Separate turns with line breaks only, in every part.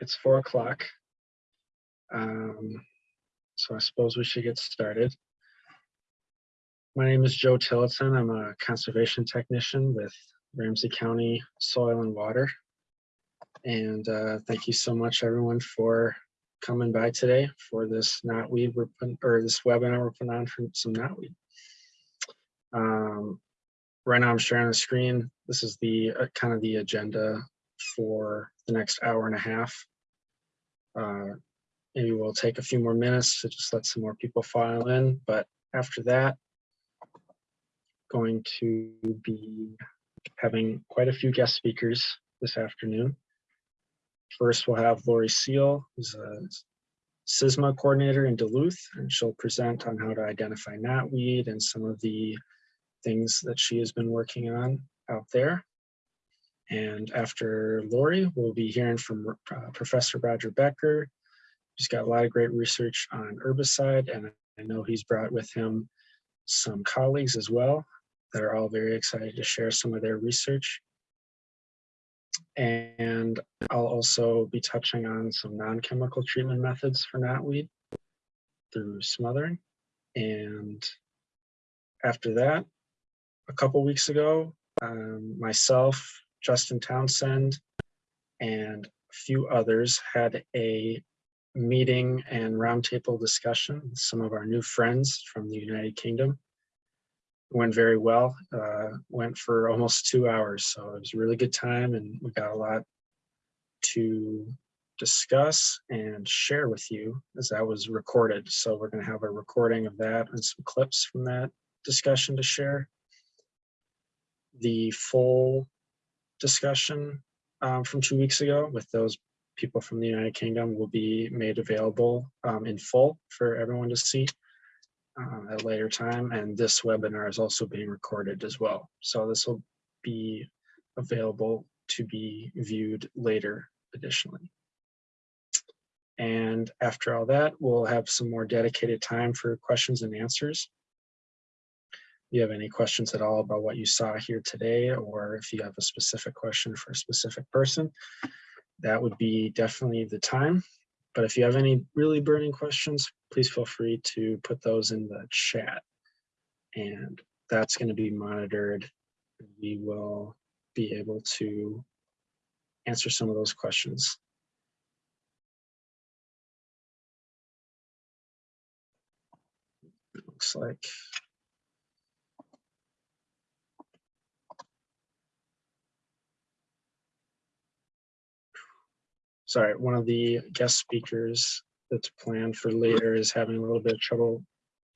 it's four o'clock. Um, so I suppose we should get started. My name is Joe Tillotson. I'm a conservation technician with Ramsey County Soil and Water. And uh, thank you so much, everyone, for coming by today for this knotweed we're putting, or this webinar we're putting on for some knotweed. Um, right now I'm sharing the screen. This is the uh, kind of the agenda for the next hour and a half. Uh, maybe we'll take a few more minutes to just let some more people file in, but after that, going to be having quite a few guest speakers this afternoon. First, we'll have Lori Seal, who's a CISMA coordinator in Duluth, and she'll present on how to identify knotweed and some of the things that she has been working on out there. And after Lori, we'll be hearing from uh, Professor Roger Becker. He's got a lot of great research on herbicide, and I know he's brought with him some colleagues as well that are all very excited to share some of their research. And I'll also be touching on some non-chemical treatment methods for knotweed through smothering. And after that, a couple weeks ago, um, myself, Justin Townsend, and a few others had a meeting and roundtable discussion with some of our new friends from the United Kingdom. Went very well, uh, went for almost two hours. So it was a really good time and we got a lot to discuss and share with you as that was recorded. So we're gonna have a recording of that and some clips from that discussion to share. The full discussion um, from two weeks ago with those people from the United Kingdom will be made available um, in full for everyone to see uh, at a later time. And this webinar is also being recorded as well. So this will be available to be viewed later additionally. And after all that, we'll have some more dedicated time for questions and answers you have any questions at all about what you saw here today, or if you have a specific question for a specific person, that would be definitely the time. But if you have any really burning questions, please feel free to put those in the chat. And that's going to be monitored. We will be able to answer some of those questions. Looks like sorry, one of the guest speakers that's planned for later is having a little bit of trouble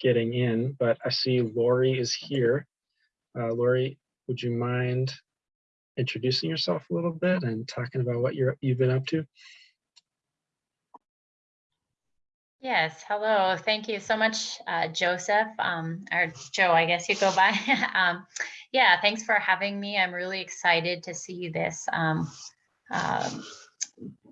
getting in, but I see Lori is here. Uh, Lori, would you mind introducing yourself a little bit and talking about what you're, you've been up to?
Yes, hello. Thank you so much, uh, Joseph, um, or Joe, I guess you go by. um, yeah, thanks for having me. I'm really excited to see this um, um,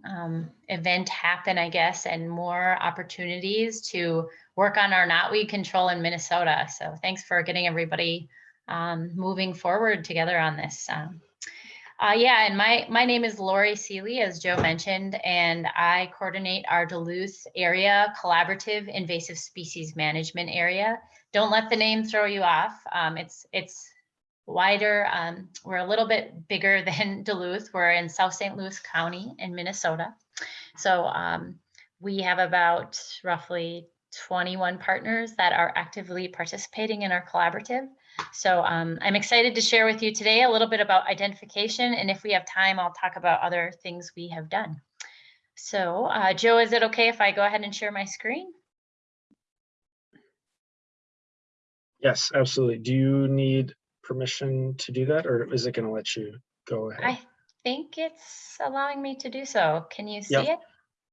um, event happen, I guess, and more opportunities to work on our knotweed control in Minnesota. So thanks for getting everybody um, moving forward together on this. Um, uh, yeah, and my, my name is Lori Seeley, as Joe mentioned, and I coordinate our Duluth area collaborative invasive species management area. Don't let the name throw you off. Um, it's, it's wider. Um, we're a little bit bigger than Duluth. We're in South St. Louis County in Minnesota. So um, we have about roughly 21 partners that are actively participating in our collaborative. So um, I'm excited to share with you today a little bit about identification. And if we have time, I'll talk about other things we have done. So uh, Joe, is it okay if I go ahead and share my screen?
Yes, absolutely. Do you need permission to do that or is it going to let you go ahead?
I think it's allowing me to do so. Can you see
Yep.
it?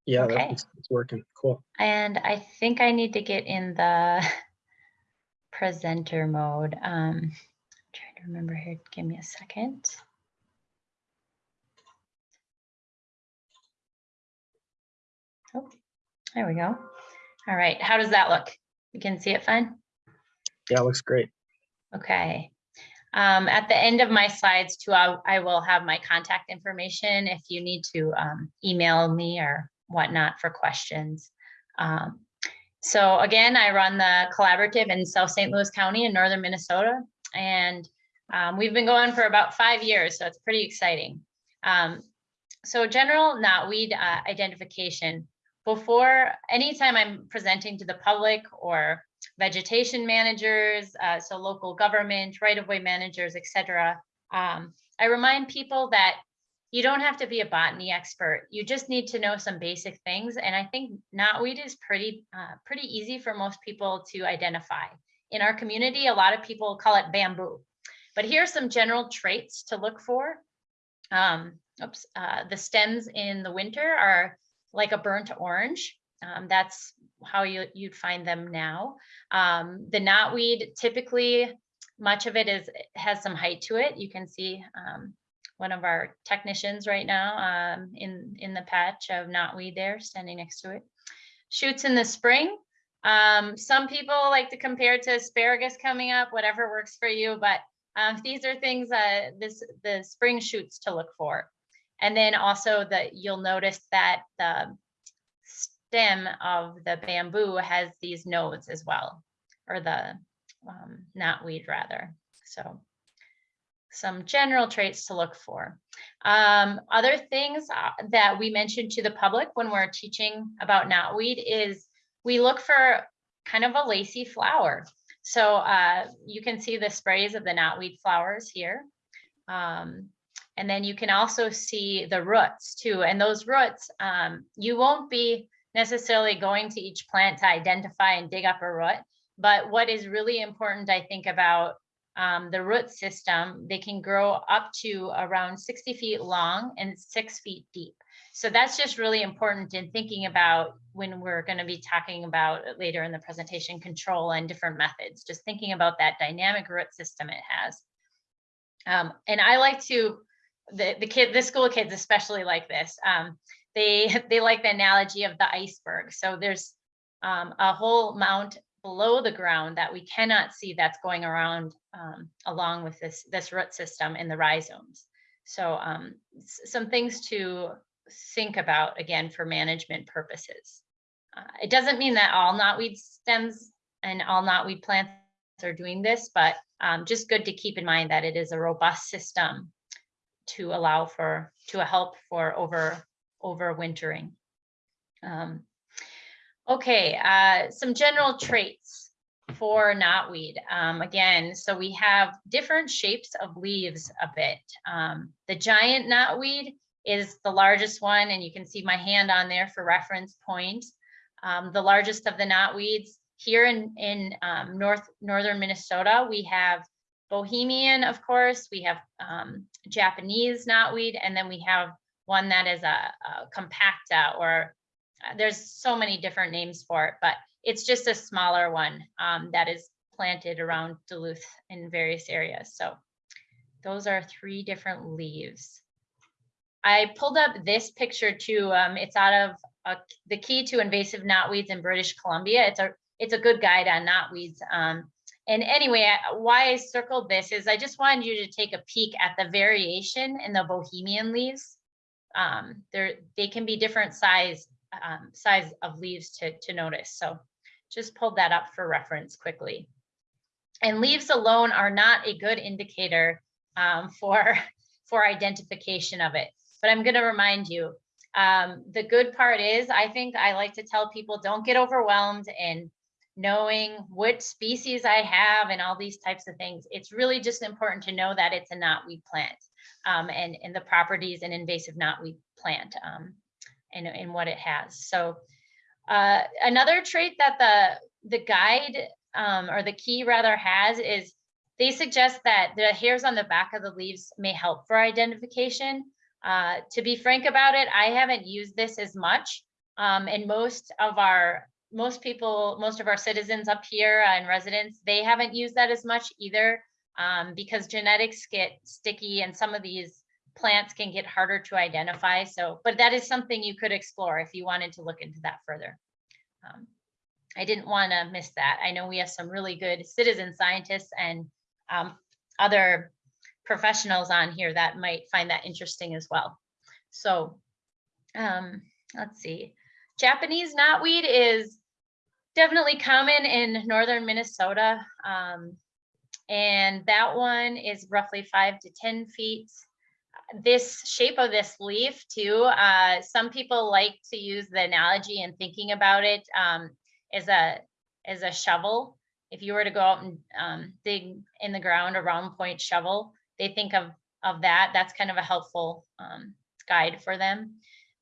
yeah,
okay.
that's it's working. Cool.
And I think I need to get in the presenter mode. Um, I'm trying to remember here. Give me a second. Oh, there we go. All right. How does that look? You can see it fine?
Yeah, it looks great.
Okay. Um, at the end of my slides too, I, I will have my contact information if you need to um, email me or whatnot for questions. Um, so again, I run the collaborative in South St. Louis County in northern Minnesota. And um, we've been going for about five years, so it's pretty exciting. Um, so general knotweed uh, identification. Before, anytime I'm presenting to the public or vegetation managers, uh, so local government, right-of-way managers, et cetera, um, I remind people that you don't have to be a botany expert. You just need to know some basic things. And I think knotweed is pretty, uh, pretty easy for most people to identify. In our community, a lot of people call it bamboo. But here's some general traits to look for. Um, oops, uh, the stems in the winter are like a burnt orange. Um, that's how you, you'd find them now. Um, the knotweed, typically, much of it is has some height to it. You can see um, one of our technicians right now um, in, in the patch of knotweed there standing next to it. Shoots in the spring. Um, some people like to compare to asparagus coming up, whatever works for you, but um, these are things uh, this the spring shoots to look for. And then also that you'll notice that the stem of the bamboo has these nodes as well, or the um, knotweed rather. So some general traits to look for. Um, other things uh, that we mentioned to the public when we're teaching about knotweed is we look for kind of a lacy flower. So uh, you can see the sprays of the knotweed flowers here. Um, and then you can also see the roots too. And those roots, um, you won't be necessarily going to each plant to identify and dig up a root. But what is really important, I think, about um, the root system, they can grow up to around 60 feet long and six feet deep. So that's just really important in thinking about when we're going to be talking about later in the presentation control and different methods, just thinking about that dynamic root system it has. Um, and I like to, the, the kid, the school kids especially like this. Um, they, they like the analogy of the iceberg. So there's um, a whole mount below the ground that we cannot see that's going around um, along with this, this root system in the rhizomes. So um, some things to think about again for management purposes. Uh, it doesn't mean that all knotweed stems and all knotweed plants are doing this, but um, just good to keep in mind that it is a robust system to allow for, to help for over, overwintering. Um, Okay, uh, some general traits for knotweed. Um, again, so we have different shapes of leaves a bit. Um, the giant knotweed is the largest one, and you can see my hand on there for reference point. Um, the largest of the knotweeds here in, in um, north northern Minnesota, we have Bohemian, of course, we have um, Japanese knotweed, and then we have one that is a, a compacta or uh, there's so many different names for it, but it's just a smaller one um, that is planted around Duluth in various areas. So those are three different leaves. I pulled up this picture too. Um, it's out of uh, the key to invasive knotweeds in British Columbia. It's a it's a good guide on knotweeds. Um, and anyway, I, why I circled this is I just wanted you to take a peek at the variation in the Bohemian leaves. Um, there, they can be different size um, size of leaves to, to notice. So just pulled that up for reference quickly. And leaves alone are not a good indicator um, for, for identification of it. But I'm gonna remind you, um, the good part is, I think I like to tell people, don't get overwhelmed in knowing what species I have and all these types of things. It's really just important to know that it's a knotweed plant um, and, and the properties an invasive knotweed plant. Um, and, and what it has. So uh, another trait that the, the guide um, or the key rather has is they suggest that the hairs on the back of the leaves may help for identification. Uh, to be frank about it, I haven't used this as much. Um, and most of our, most people, most of our citizens up here and residents, they haven't used that as much either um, because genetics get sticky and some of these plants can get harder to identify. So, but that is something you could explore if you wanted to look into that further. Um, I didn't want to miss that. I know we have some really good citizen scientists and um, other professionals on here that might find that interesting as well. So um, let's see. Japanese knotweed is definitely common in northern Minnesota. Um, and that one is roughly five to 10 feet. This shape of this leaf too, uh, some people like to use the analogy and thinking about it um, as a as a shovel. If you were to go out and um, dig in the ground a round point shovel, they think of of that. That's kind of a helpful um, guide for them.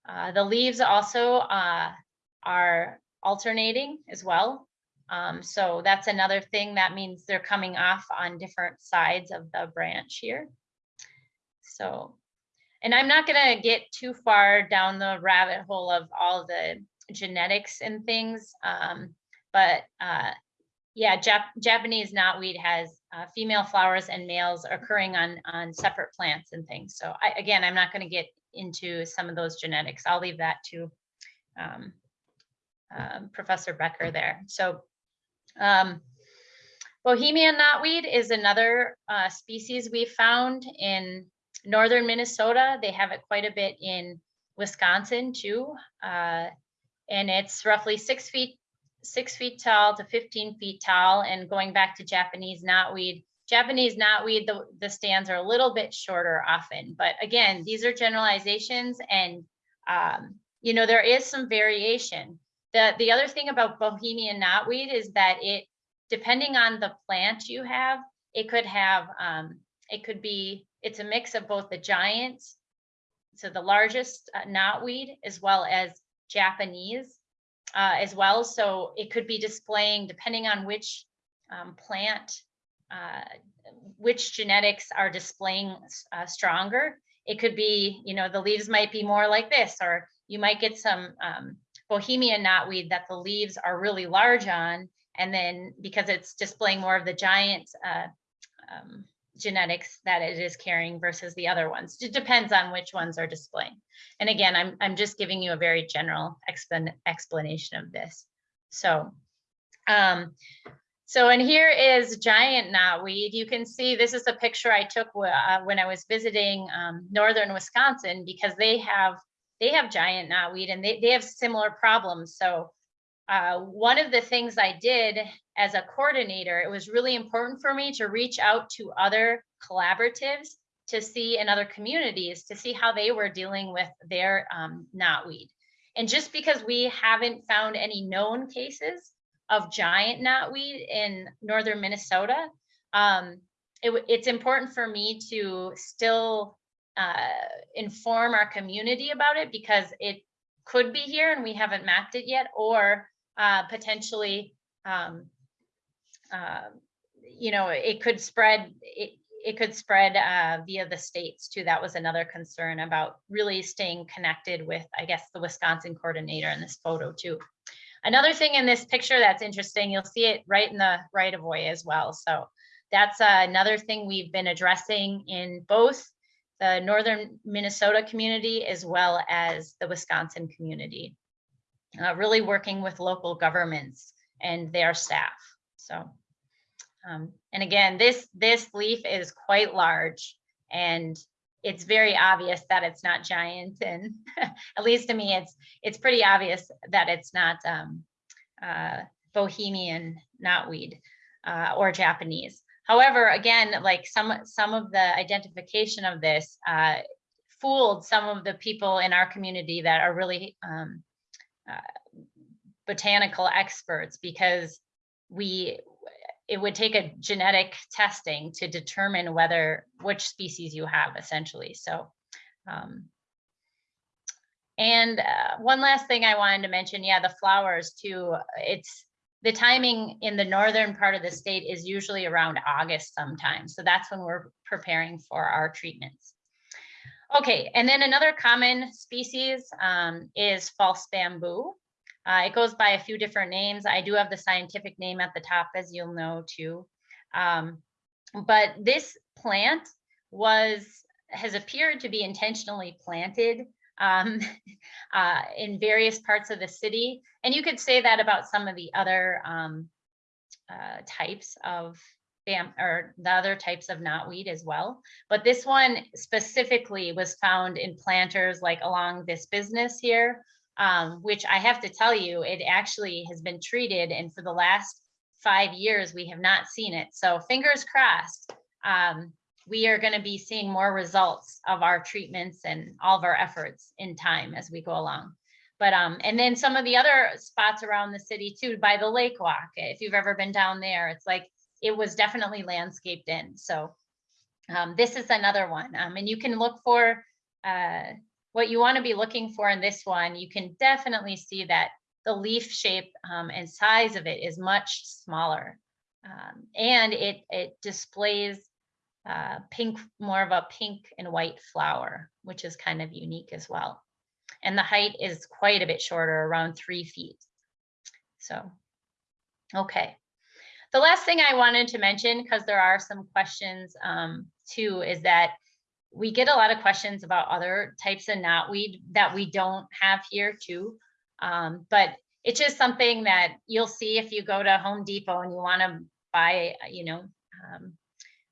Uh, the leaves also uh, are alternating as well. Um, so that's another thing that means they're coming off on different sides of the branch here. So, and I'm not going to get too far down the rabbit hole of all the genetics and things, um, but uh, yeah, Jap Japanese knotweed has uh, female flowers and males occurring on on separate plants and things. So I, again, I'm not going to get into some of those genetics. I'll leave that to um, um, Professor Becker there. So um, Bohemian knotweed is another uh, species we found in northern Minnesota. They have it quite a bit in Wisconsin too. Uh, and it's roughly six feet, six feet tall to 15 feet tall. And going back to Japanese knotweed, Japanese knotweed, the, the stands are a little bit shorter often. But again, these are generalizations and, um, you know, there is some variation. The, the other thing about Bohemian knotweed is that it, depending on the plant you have, it could have, um, it could be, it's a mix of both the giant, so the largest uh, knotweed, as well as Japanese uh, as well. So it could be displaying, depending on which um, plant, uh, which genetics are displaying uh, stronger. It could be, you know, the leaves might be more like this, or you might get some um, Bohemian knotweed that the leaves are really large on, and then because it's displaying more of the giant uh, um, genetics that it is carrying versus the other ones. It depends on which ones are displaying. And again, I'm, I'm just giving you a very general explan explanation of this. So, um, so and here is giant knotweed. You can see this is a picture I took uh, when I was visiting um, northern Wisconsin because they have they have giant knotweed and they, they have similar problems. So uh, one of the things I did as a coordinator, it was really important for me to reach out to other collaboratives to see in other communities to see how they were dealing with their um, knotweed. And just because we haven't found any known cases of giant knotweed in northern Minnesota, um, it, it's important for me to still uh, inform our community about it because it could be here and we haven't mapped it yet, or uh, potentially, um, uh, you know, it could spread, it, it could spread uh, via the states too. That was another concern about really staying connected with, I guess, the Wisconsin coordinator in this photo too. Another thing in this picture that's interesting, you'll see it right in the right of way as well. So that's uh, another thing we've been addressing in both the northern Minnesota community as well as the Wisconsin community. Uh, really working with local governments and their staff. So, um, and again, this this leaf is quite large and it's very obvious that it's not giant and at least to me it's it's pretty obvious that it's not um, uh, bohemian knotweed uh, or japanese however again like some some of the identification of this uh, fooled some of the people in our community that are really um, uh, botanical experts because we it would take a genetic testing to determine whether which species you have essentially. So, um, and uh, one last thing I wanted to mention, yeah, the flowers too. It's the timing in the northern part of the state is usually around August sometimes. So that's when we're preparing for our treatments. Okay, and then another common species um, is false bamboo. Uh, it goes by a few different names. I do have the scientific name at the top, as you'll know too. Um, but this plant was has appeared to be intentionally planted um, uh, in various parts of the city. And you could say that about some of the other um, uh, types of bam, or the other types of knotweed as well. But this one specifically was found in planters like along this business here, um, which I have to tell you, it actually has been treated and for the last five years, we have not seen it. So fingers crossed, um, we are gonna be seeing more results of our treatments and all of our efforts in time as we go along. But, um, and then some of the other spots around the city too, by the lake walk, if you've ever been down there, it's like, it was definitely landscaped in, so. Um, this is another one, um, and you can look for, uh, what you want to be looking for in this one, you can definitely see that the leaf shape, um, and size of it is much smaller. Um, and it, it displays, uh, pink, more of a pink and white flower, which is kind of unique as well. And the height is quite a bit shorter, around three feet. So, okay. The last thing I wanted to mention, because there are some questions um, too, is that we get a lot of questions about other types of knotweed that we don't have here too. Um, but it's just something that you'll see if you go to Home Depot and you want to buy, you know, um,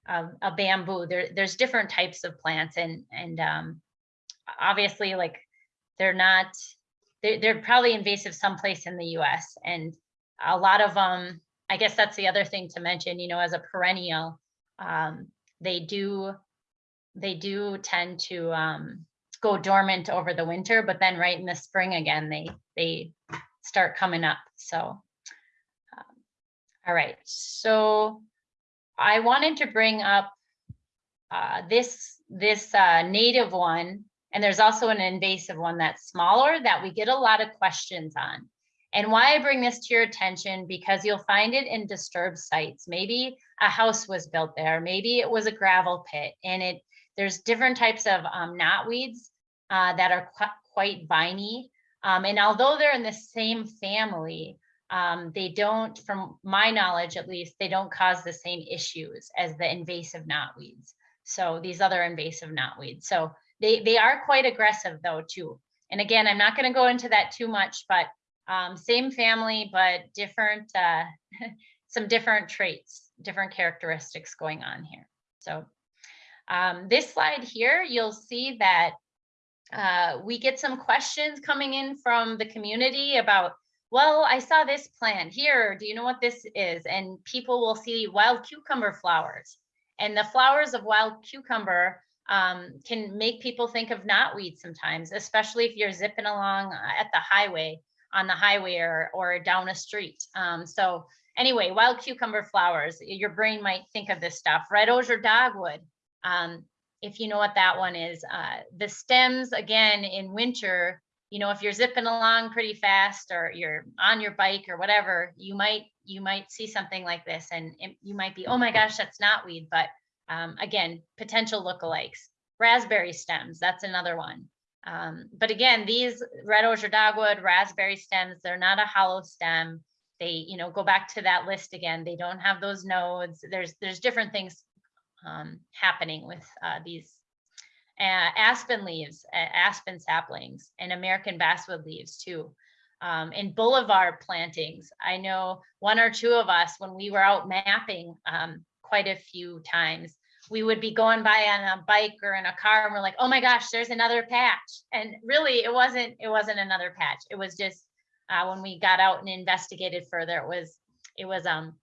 a, a bamboo. There, there's different types of plants, and and um, obviously, like they're not, they're, they're probably invasive someplace in the U.S. and a lot of them. I guess that's the other thing to mention. You know, as a perennial, um, they do they do tend to um, go dormant over the winter, but then right in the spring again, they they start coming up. So, um, all right. So I wanted to bring up uh, this this uh, native one, and there's also an invasive one that's smaller that we get a lot of questions on. And why I bring this to your attention, because you'll find it in disturbed sites. Maybe a house was built there, maybe it was a gravel pit, and it there's different types of um, knotweeds uh, that are qu quite viney. Um, and although they're in the same family, um, they don't, from my knowledge at least, they don't cause the same issues as the invasive knotweeds. So these other invasive knotweeds. So they, they are quite aggressive though too. And again, I'm not gonna go into that too much, but um, same family, but different, uh, some different traits, different characteristics going on here. So um, this slide here, you'll see that uh, we get some questions coming in from the community about, well, I saw this plant here. Do you know what this is? And people will see wild cucumber flowers. And the flowers of wild cucumber um, can make people think of knotweed sometimes, especially if you're zipping along uh, at the highway, on the highway or, or down a street. Um, so anyway, wild cucumber flowers, your brain might think of this stuff. Red osier dogwood, um, if you know what that one is, uh, the stems again in winter, you know, if you're zipping along pretty fast or you're on your bike or whatever, you might you might see something like this and it, you might be, oh my gosh, that's knotweed. But um, again, potential lookalikes. Raspberry stems, that's another one. Um, but again, these red osier dogwood, raspberry stems, they're not a hollow stem. They, you know, go back to that list again. They don't have those nodes. There's there's different things um, happening with uh, these uh, aspen leaves, uh, aspen saplings, and American basswood leaves too. Um, in boulevard plantings, I know one or two of us, when we were out mapping um, quite a few times, we would be going by on a bike or in a car and we're like, oh my gosh, there's another patch. And really it wasn't, it wasn't another patch. It was just uh, when we got out and investigated further, it was, it was um,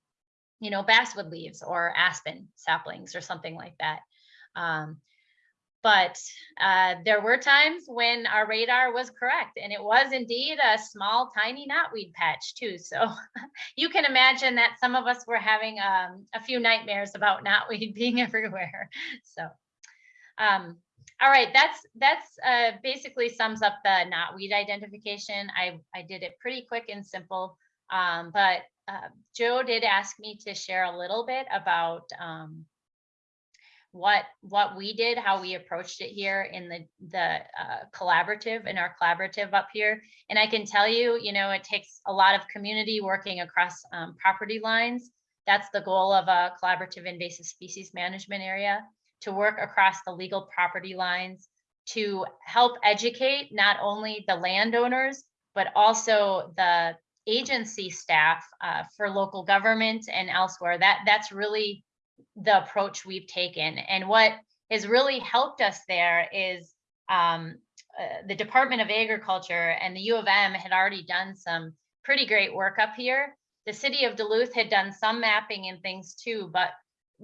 you know, basswood leaves or aspen saplings or something like that. Um, but uh, there were times when our radar was correct and it was indeed a small, tiny knotweed patch too. So you can imagine that some of us were having um, a few nightmares about knotweed being everywhere. So, um, all right, that's that's uh, basically sums up the knotweed identification. I, I did it pretty quick and simple, um, but uh, Joe did ask me to share a little bit about um, what what we did, how we approached it here in the the uh, collaborative in our collaborative up here. And I can tell you, you know, it takes a lot of community working across um, property lines. That's the goal of a collaborative invasive species management area to work across the legal property lines to help educate not only the landowners but also the agency staff uh, for local government and elsewhere. That that's really the approach we've taken. And what has really helped us there is um, uh, the Department of Agriculture and the U of M had already done some pretty great work up here. The city of Duluth had done some mapping and things too, but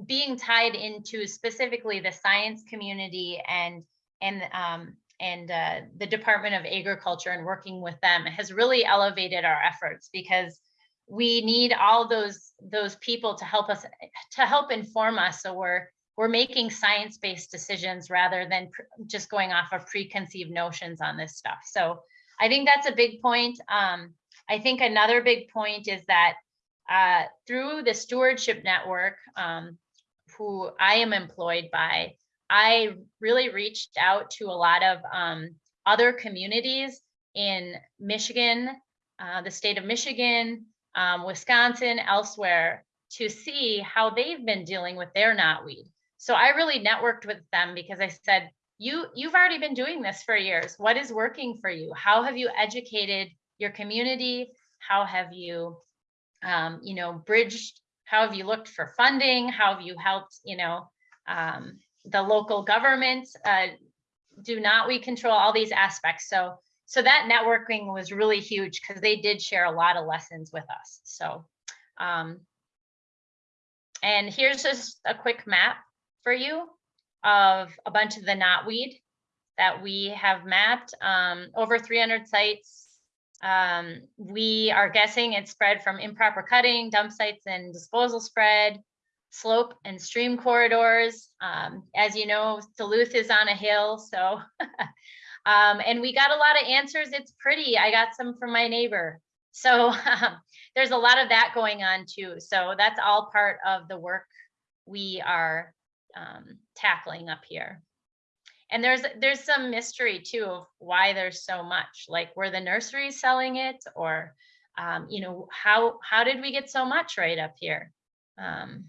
being tied into specifically the science community and and um, and uh, the Department of Agriculture and working with them has really elevated our efforts because we need all those those people to help us to help inform us. So we're we're making science-based decisions rather than just going off of preconceived notions on this stuff. So i think that's a big point. Um, i think another big point is that uh, through the stewardship network um, who i am employed by i really reached out to a lot of um, other communities in michigan uh, the state of michigan um, Wisconsin, elsewhere, to see how they've been dealing with their knotweed. So I really networked with them because I said, you you've already been doing this for years. What is working for you? How have you educated your community? How have you, um, you know, bridged? How have you looked for funding? How have you helped, you know, um, the local government uh, do knotweed control all these aspects? So so that networking was really huge because they did share a lot of lessons with us. So, um, and here's just a quick map for you of a bunch of the knotweed that we have mapped um, over 300 sites. Um, we are guessing it's spread from improper cutting, dump sites and disposal spread, slope and stream corridors. Um, as you know, Duluth is on a hill, so Um, and we got a lot of answers. It's pretty. I got some from my neighbor. So um, there's a lot of that going on too. So that's all part of the work we are um, tackling up here. And there's there's some mystery too of why there's so much. Like were the nurseries selling it, or um, you know how how did we get so much right up here? Um,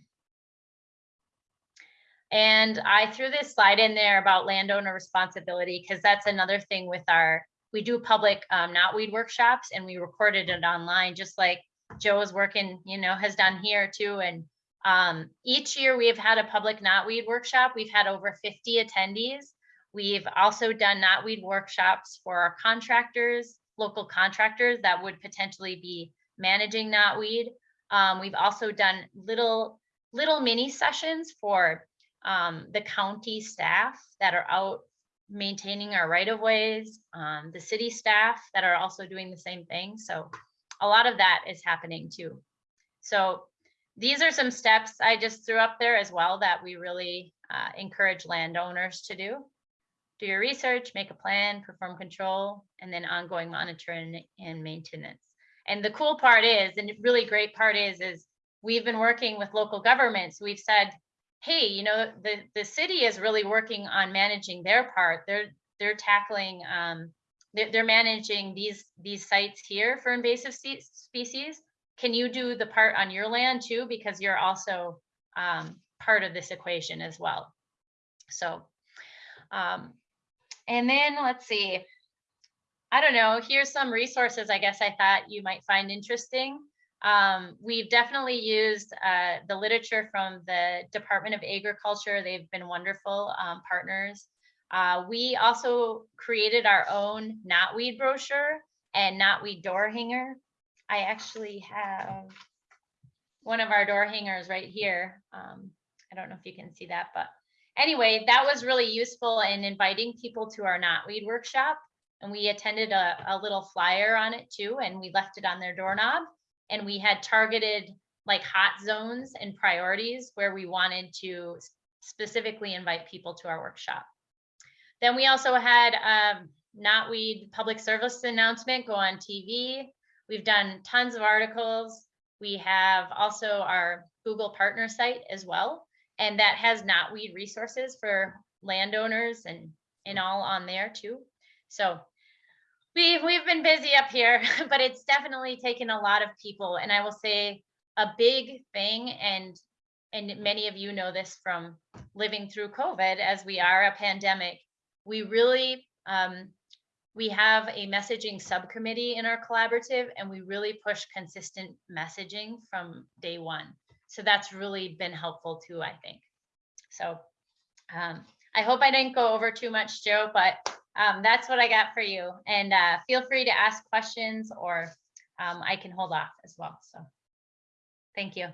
and I threw this slide in there about landowner responsibility because that's another thing with our, we do public um, knotweed workshops and we recorded it online, just like Joe is working, you know, has done here too. And um, each year we've had a public knotweed workshop. We've had over 50 attendees. We've also done knotweed workshops for our contractors, local contractors that would potentially be managing knotweed. Um, we've also done little little mini sessions for um, the county staff that are out maintaining our right of ways, um, the city staff that are also doing the same thing. So a lot of that is happening too. So these are some steps I just threw up there as well that we really uh, encourage landowners to do. Do your research, make a plan, perform control, and then ongoing monitoring and maintenance. And the cool part is, and really great part is, is we've been working with local governments. We've said, hey, you know, the, the city is really working on managing their part. They're they're tackling um, they're, they're managing these these sites here for invasive species. Can you do the part on your land too? Because you're also um, part of this equation as well. So, um, and then let's see. I don't know, here's some resources I guess I thought you might find interesting. Um, we've definitely used uh, the literature from the Department of Agriculture. They've been wonderful um, partners. Uh, we also created our own knotweed brochure and knotweed door hanger. I actually have one of our door hangers right here. Um, I don't know if you can see that, but anyway, that was really useful in inviting people to our knotweed workshop. And we attended a, a little flyer on it too, and we left it on their doorknob and we had targeted like hot zones and priorities where we wanted to specifically invite people to our workshop. Then we also had um, Knotweed public service announcement go on TV. We've done tons of articles. We have also our Google partner site as well. And that has Knotweed resources for landowners and, and all on there too. So We've we've been busy up here, but it's definitely taken a lot of people. And I will say a big thing, and and many of you know this from living through COVID, as we are a pandemic. We really um, we have a messaging subcommittee in our collaborative, and we really push consistent messaging from day one. so that's really been helpful too, I think. So um, I hope I didn't go over too much, Joe, but um, that's what I got for you. And uh, feel free to ask questions or um, I can hold off as well. So thank you.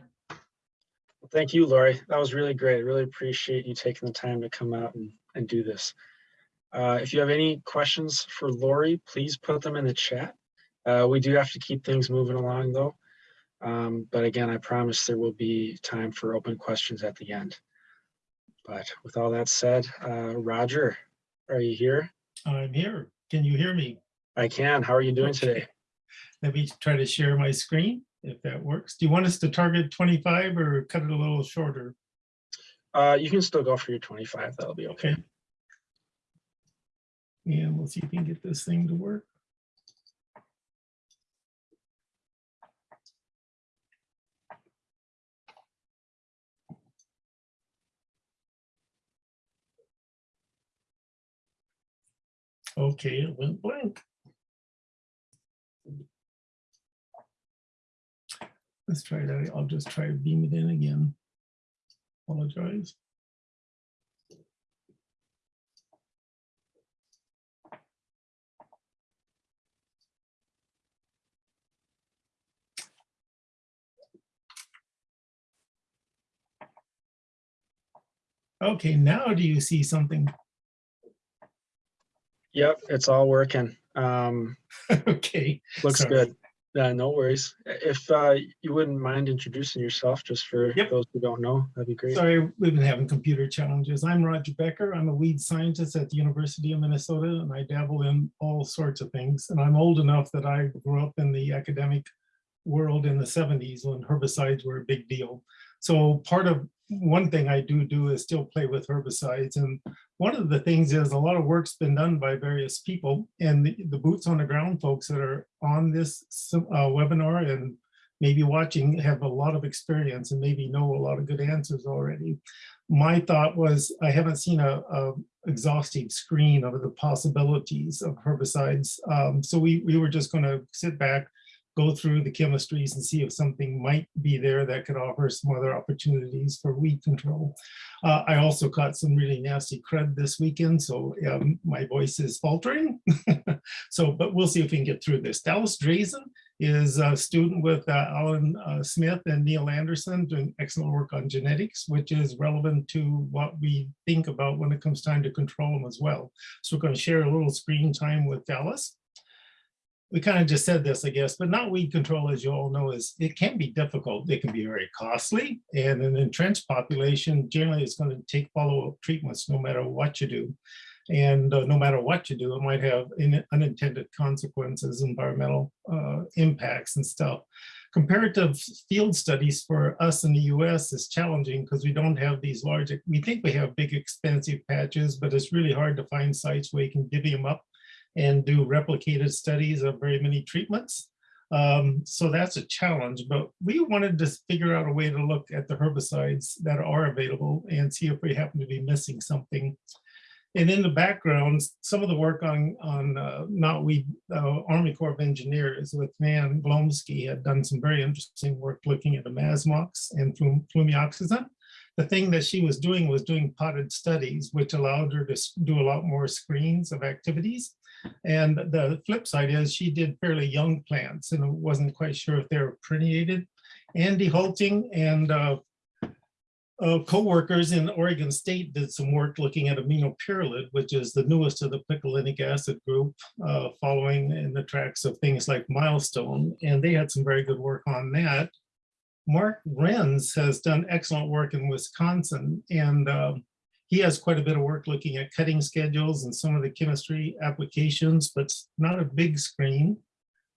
Thank you, Lori. That was really great. I really appreciate you taking the time to come out and, and do this. Uh, if you have any questions for Lori, please put them in the chat. Uh, we do have to keep things moving along though. Um, but again, I promise there will be time for open questions at the end. But with all that said, uh, Roger, are you here?
I'm here. Can you hear me?
I can. How are you doing today?
Let me try to share my screen if that works. Do you want us to target 25 or cut it a little shorter?
Uh, you can still go for your 25. That'll be okay.
Okay. And we'll see if we can get this thing to work. Okay, it went blank. Let's try that. I'll just try to beam it in again. Apologize. Okay, now do you see something?
Yep, it's all working. Um,
Okay,
looks
Sorry.
good. Uh, no worries. If uh, you wouldn't mind introducing yourself just for
Yep.
those who don't know, that'd be great.
sorry, we've been having computer challenges. I'm Roger Becker. I'm a weed scientist at the University of Minnesota and I dabble in all sorts of things. And I'm old enough that I grew up in the academic world in the 70s when herbicides were a big deal. So part of one thing I do do is still play with herbicides. And one of the things is a lot of work's been done by various people and the, the boots on the ground folks that are on this uh, webinar and maybe watching have a lot of experience and maybe know a lot of good answers already. My thought was I haven't seen a, a exhaustive screen of the possibilities of herbicides. Um, so we, we were just going to sit back, go through the chemistries and see if something might be there that could offer some other opportunities for weed control. Uh, I also caught some really nasty crud this weekend, so um, my voice is faltering. so, but we'll see if we can get through this. Dallas Drazen is a student with uh, Alan uh, Smith and Neil Anderson doing excellent work on genetics, which is relevant to what we think about when it comes time to control them as well. So we're going to share a little screen time with Dallas we kind of just said this, I guess, but knotweed control, as you all know, is it can be difficult. It can be very costly. And an entrenched population, generally is going to take follow-up treatments no matter what you do. And uh, no matter what you do, it might have in, unintended consequences, environmental uh, impacts and stuff. Comparative field studies for us in the US is challenging because we don't have these large, we think we have big expensive patches, but it's really hard to find sites where you can divvy them up and do replicated studies of very many treatments. Um, so that's a challenge, but we wanted to figure out a way to look at the herbicides that are available and see if we happen to be missing something. And in the background, some of the work on, on uh, knotweed uh, Army Corps of Engineers with Van Glomski had done some very interesting work looking at the imazamox and flum flumioxazin. The thing that she was doing was doing potted studies, which allowed her to do a lot more screens of activities. And the flip side is she did fairly young plants and wasn't quite sure if they were permeated. Andy Hulting and uh, uh, co-workers in Oregon State did some work looking at amino aminopyralid, which is the newest of the picolinic acid group, uh, following in the tracks of things like milestone. And they had some very good work on that. Mark Renz has done excellent work in Wisconsin and uh, he has quite a bit of work looking at cutting schedules and some of the chemistry applications, but not a big screen.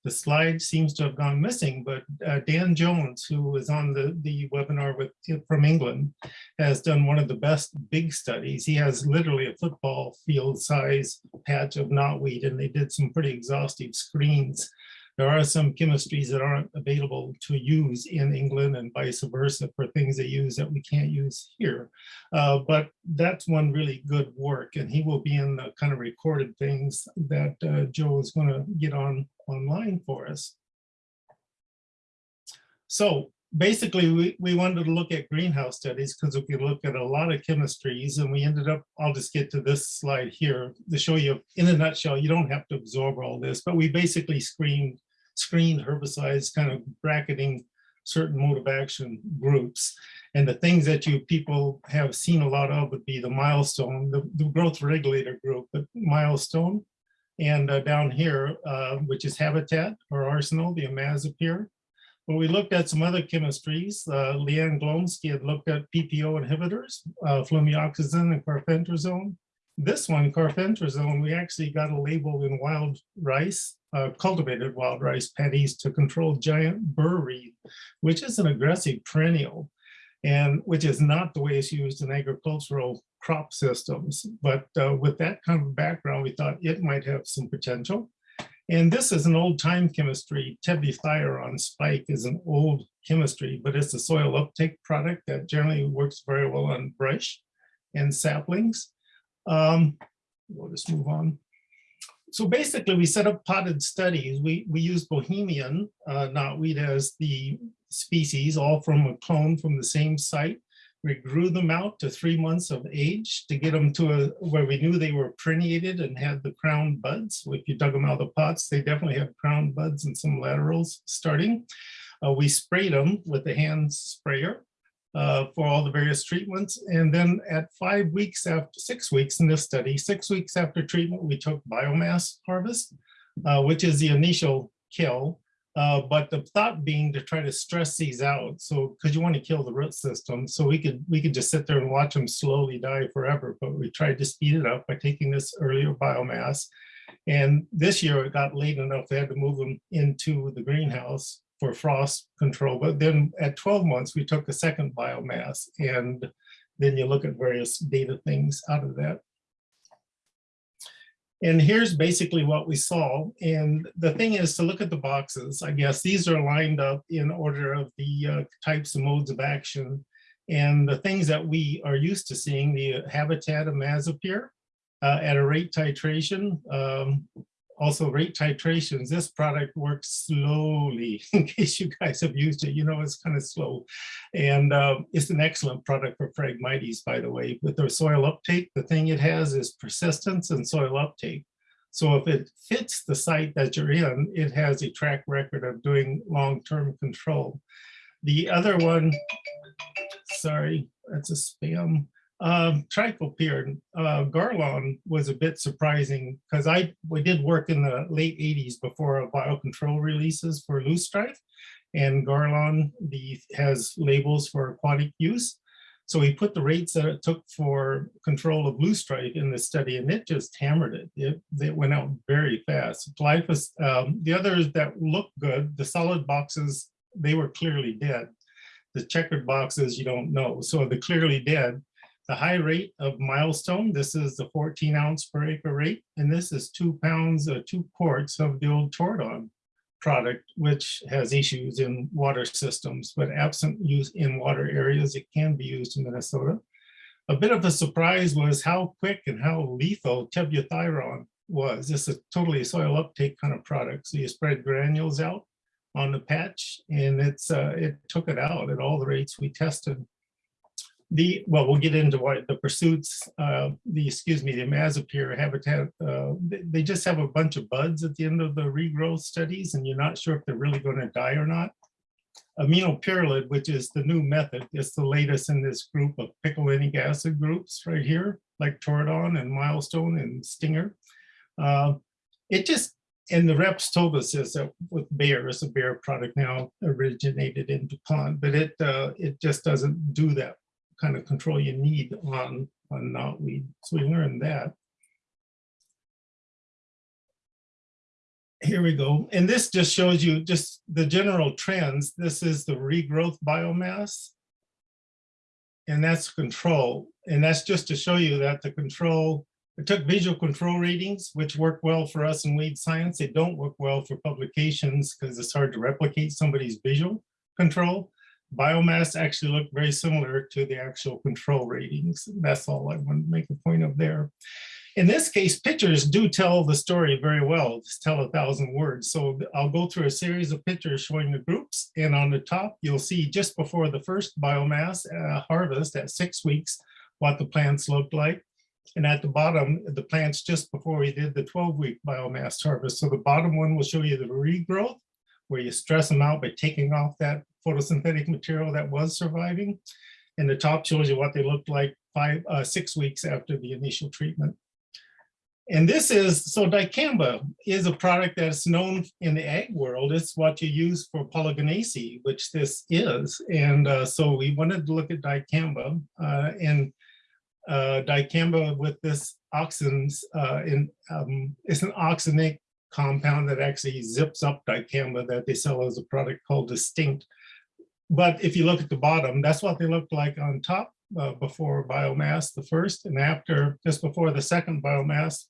The slide seems to have gone missing, but uh, Dan Jones, who was on the, the webinar with from England, has done one of the best big studies. He has literally a football field size patch of knotweed, and they did some pretty exhaustive screens there are some chemistries that aren't available to use in England and vice versa for things they use that we can't use here. Uh, but that's one really good work and he will be in the kind of recorded things that uh, Joe is going to get on online for us. So basically, we, we wanted to look at greenhouse studies because we could look at a lot of chemistries and we ended up, I'll just get to this slide here to show you in a nutshell, you don't have to absorb all this, but we basically screened, screened herbicides, kind of bracketing certain mode of action groups. And the things that you people have seen a lot of would be the milestone, the, the growth regulator group, but milestone. And uh, down here, uh, which is habitat or arsenal, the imazapyr. But we looked at some other chemistries. Uh, Leanne Glomski had looked at PPO inhibitors, uh, flumioxazin and carfentrazone. This one, carfentrazone, we actually got a label in wild rice, uh, cultivated wild rice paddies to control giant weed, which is an aggressive perennial and which is not the way it's used in agricultural crop systems. But uh, with that kind of background, we thought it might have some potential. And this is an old time chemistry. Tebuthiuron spike is an old chemistry, but it's a soil uptake product that generally works very well on brush and saplings. Um, we'll just move on. So basically, we set up potted studies. We, we use Bohemian uh, knotweed as the species, all from a clone from the same site. We grew them out to three months of age to get them to a, where we knew they were permeated and had the crown buds. If you dug them out of the pots, they definitely have crown buds and some laterals starting. Uh, we sprayed them with the hand sprayer uh, for all the various treatments. And then at five weeks after, six weeks in this study, six weeks after treatment, we took biomass harvest, uh, which is the initial kill. Uh, but the thought being to try to stress these out. So, because you want to kill the root system. So we could we could just sit there and watch them slowly die forever. But we tried to speed it up by taking this earlier biomass. And this year it got late enough, they had to move them into the greenhouse for frost control. But then at 12 months, we took a second biomass and then you look at various data things out of that. And here's basically what we saw. And the thing is to look at the boxes, I guess these are lined up in order of the uh, types of modes of action. And the things that we are used to seeing, the habitat imazapyr uh, at a rate titration, um, also rate titrations, this product works slowly in case you guys have used it, you know, it's kind of slow. And uh, it's an excellent product for Phragmites, by the way, with their soil uptake. The thing it has is persistence and soil uptake. So if it fits the site that you're in, it has a track record of doing long-term control. The other one, sorry, that's a spam. Um, uh, Garlon was a bit surprising because I we did work in the late 80s before biocontrol releases for loosestrife, and Garlon the has labels for aquatic use. So we put the rates that it took for control of loosestrife in the study, and it just hammered it. It, it went out very fast. Glyphos, um, the others that look good, the solid boxes, they were clearly dead. The checkered boxes, you don't know. So the clearly dead, the high rate of milestone, this is the 14 ounce per acre rate, and this is two pounds, uh, two quarts of the old Tordon product, which has issues in water systems, but absent use in water areas, it can be used in Minnesota. A bit of a surprise was how quick and how lethal tebuthiuron was. This is a totally soil uptake kind of product. So you spread granules out on the patch and it's uh, it took it out at all the rates we tested the well we'll get into what the pursuits uh the excuse me the imazapyr habitat uh they, just have a bunch of buds at the end of the regrowth studies and you're not sure if they're really going to die or not. Aminopyralid which is the new method is the latest in this group of picolinic acid groups right here like toradon and milestone and stinger. Uh, it just and the reps told us is that with Bayer, it's a Bayer product now originated in DuPont, but it uh, it just doesn't do that kind of control you need on, on knotweed. So we learned that. Here we go. And this just shows you just the general trends. This is the regrowth biomass. And that's control. And that's just to show you that the control, it took visual control readings, which work well for us in weed science. They don't work well for publications because it's hard to replicate somebody's visual control biomass actually look very similar to the actual control ratings. That's all I want to make a point of there. In this case, pictures do tell the story very well, just tell a thousand words. So I'll go through a series of pictures showing the groups. And on the top, you'll see just before the first biomass uh, harvest at six weeks, what the plants looked like. And at the bottom, the plants just before we did the 12-week biomass harvest. So the bottom one will show you the regrowth, where you stress them out by taking off that photosynthetic material that was surviving. And the top shows you what they looked like five, uh, six weeks after the initial treatment. And this is, so dicamba is a product that's known in the ag world. It's what you use for polygonaceae, which this is. And uh, so we wanted to look at dicamba uh, and uh, dicamba with this oxins uh, in, um, it's an oxinic compound that actually zips up dicamba that they sell as a product called distinct. But if you look at the bottom, that's what they looked like on top uh, before biomass, the first and after, just before the second biomass.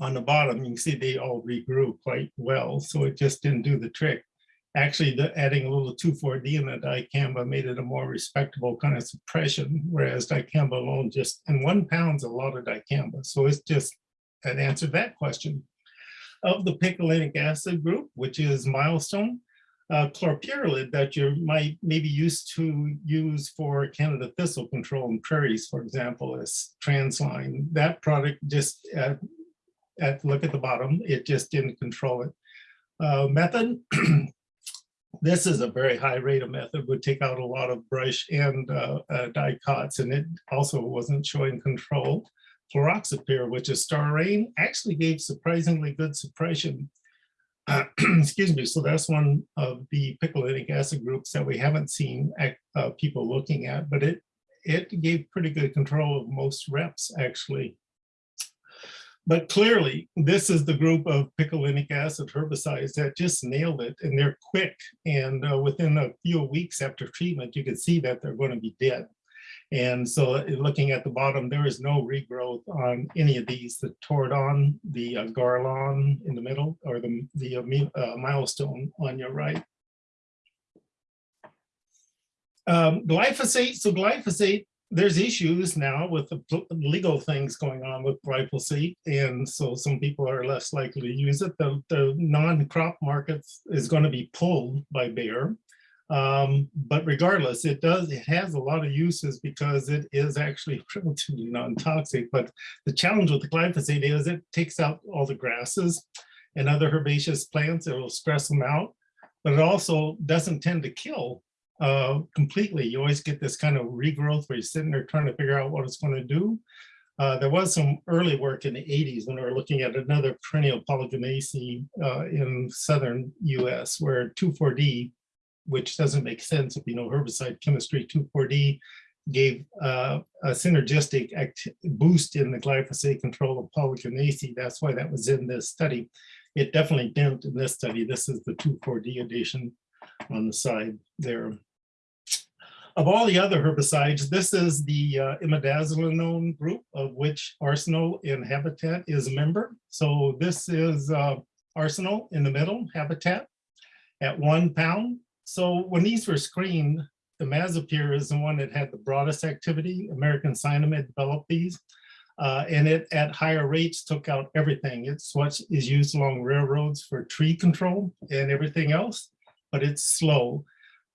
On the bottom, you can see they all regrew quite well, so it just didn't do the trick. Actually, the adding a little 2,4-D in the dicamba made it a more respectable kind of suppression, whereas dicamba alone just, and one pound's a lot of dicamba. So it's just, that answered that question. Of the picolinic acid group, which is milestone, uh, clopyralid that you might maybe used to use for Canada thistle control in prairies, for example, is transline. That product just, uh, at look at the bottom, it just didn't control it. Uh, method, this is a very high rate of method, would take out a lot of brush and uh, uh, dicots, and it also wasn't showing control. Fluroxypyr, which is starane, actually gave surprisingly good suppression excuse me, so that's one of the picolinic acid groups that we haven't seen uh, people looking at, but it it gave pretty good control of most reps actually. But clearly, this is the group of picolinic acid herbicides that just nailed it, and they're quick. And uh, within a few weeks after treatment, you can see that they're going to be dead. And so uh, looking at the bottom, there is no regrowth on any of these, the Tordon, the uh, Garlon in the middle, or the, the uh, uh, milestone on your right. Um, glyphosate, so glyphosate, there's issues now with the legal things going on with glyphosate. And so some people are less likely to use it. The, the non-crop market is going to be pulled by Bayer. Um, but regardless, it does, it has a lot of uses because it is actually relatively non-toxic. But the challenge with the glyphosate is it takes out all the grasses and other herbaceous plants. It will stress them out, but it also doesn't tend to kill uh, completely. You always get this kind of regrowth where you're sitting there trying to figure out what it's going to do. Uh, there was some early work in the 80s when we were looking at another perennial polygonaceae uh, in southern US where 2,4-D which doesn't make sense if you know herbicide chemistry 2,4-D gave uh, a synergistic boost in the glyphosate control of polygonaceae. That's why that was in this study. It definitely didn't in this study. This is the 2,4-D addition on the side there. Of all the other herbicides, this is the uh, imidazolinone group of which Arsenal in Habitat is a member. So this is uh, Arsenal in the middle, Habitat at one pound. So when these were screened, the imazapyr is the one that had the broadest activity. American Cyanamid developed these. Uh, and it at higher rates took out everything. It's what is used along railroads for tree control and everything else, but it's slow.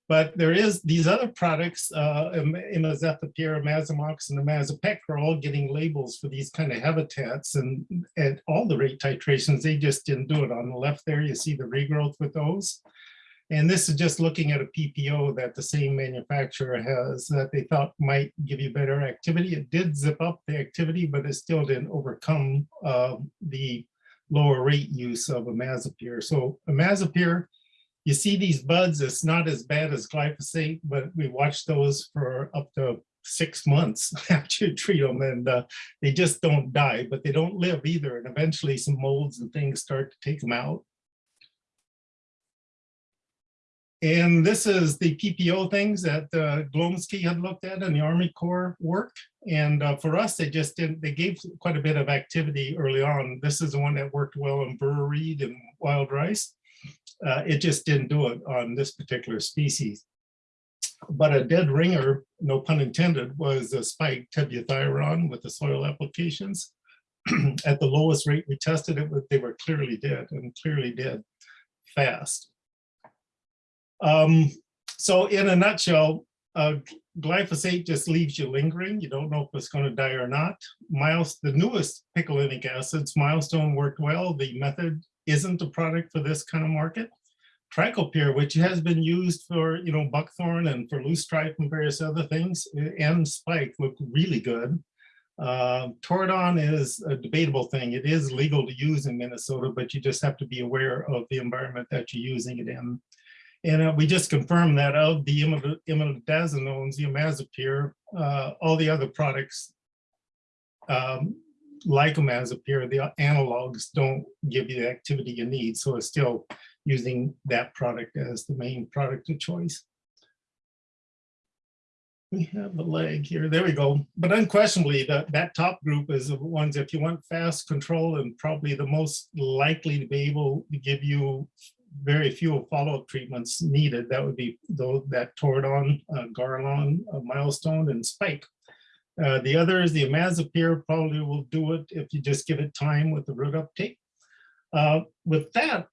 But there is these other products, uh, imazethapyr, imazamox, and imazapic are all getting labels for these kind of habitats and at all the rate titrations, they just didn't do it. On the left there, you see the regrowth with those. And this is just looking at a PPO that the same manufacturer has that they thought might give you better activity. It did zip up the activity, but it still didn't overcome uh, the lower rate use of imazapyr. So imazapyr, you see these buds, it's not as bad as glyphosate, but we watched those for up to six months after you treat them and uh, they just don't die, but they don't live either. And eventually some molds and things start to take them out. And this is the PPO things that uh, Glomski had looked at in the Army Corps work. And uh, for us, they just didn't, they gave quite a bit of activity early on. This is the one that worked well in burr and wild rice. Uh, it just didn't do it on this particular species. But a dead ringer, no pun intended, was a spike tebuthiuron with the soil applications. At the lowest rate we tested it, they were clearly dead and clearly dead fast. Um, so in a nutshell, uh, glyphosate just leaves you lingering. You don't know if it's going to die or not. Miles, the newest picolinic acids, Milestone worked well. The method isn't a product for this kind of market. Triclopyr, which has been used for, you know, buckthorn and for loosestrife and various other things, and spike look really good. Uh, Toradon is a debatable thing. It is legal to use in Minnesota, but you just have to be aware of the environment that you're using it in. And uh, we just confirmed that of the imid- imidazolones, the imazapyr, uh, all the other products um, like imazapyr, the analogs don't give you the activity you need. So it's still using that product as the main product of choice. We have a leg here, there we go. But unquestionably, that, that top group is the ones, if you want fast control and probably the most likely to be able to give you very few follow-up treatments needed, that would be though that Toradon, uh, Garlon, uh, Milestone, and Spike. Uh, the is the imazapyr probably will do it if you just give it time with the root uptake. Uh, with that,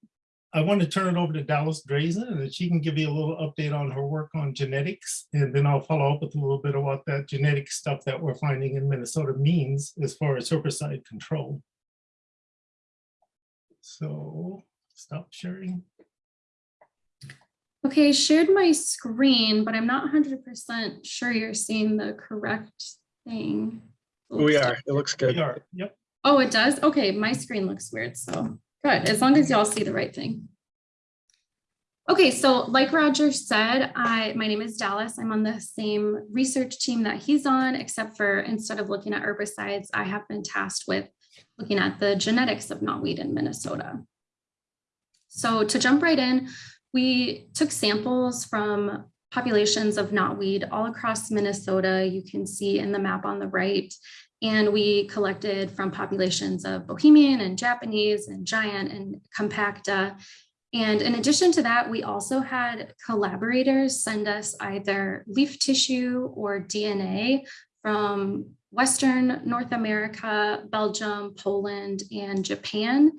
I want to turn it over to Dallas Drazen and she can give you a little update on her work on genetics. And then I'll follow up with a little bit of what that genetic stuff that we're finding in Minnesota means as far as herbicide control. So stop sharing.
Okay, I shared my screen, but I'm not hundred percent sure you're seeing the correct thing.
We are, it looks good.
We
good.
are, yep.
Oh, it does? Okay, my screen looks weird, so good, as long as y'all see the right thing. Okay, so like Roger said, I, my name is Dallas. I'm on the same research team that he's on, except for instead of looking at herbicides, I have been tasked with looking at the genetics of knotweed in Minnesota. So to jump right in, we took samples from populations of knotweed all across Minnesota. You can see in the map on the right. And we collected from populations of Bohemian and Japanese and Giant and Compacta. And in addition to that, we also had collaborators send us either leaf tissue or DNA from Western North America, Belgium, Poland, and Japan.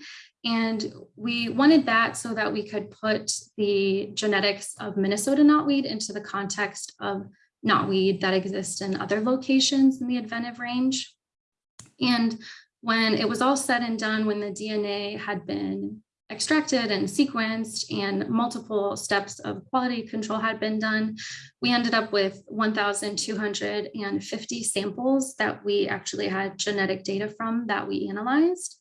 And we wanted that so that we could put the genetics of Minnesota knotweed into the context of knotweed that exists in other locations in the adventive range. And when it was all said and done, when the DNA had been extracted and sequenced and multiple steps of quality control had been done, we ended up with 1,250 samples that we actually had genetic data from that we analyzed.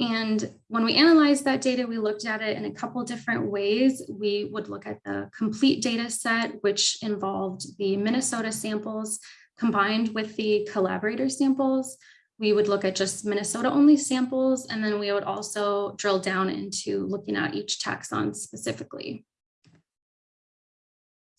And when we analyzed that data, we looked at it in a couple different ways. We would look at the complete data set, which involved the Minnesota samples combined with the collaborator samples. We would look at just Minnesota only samples, and then we would also drill down into looking at each taxon specifically.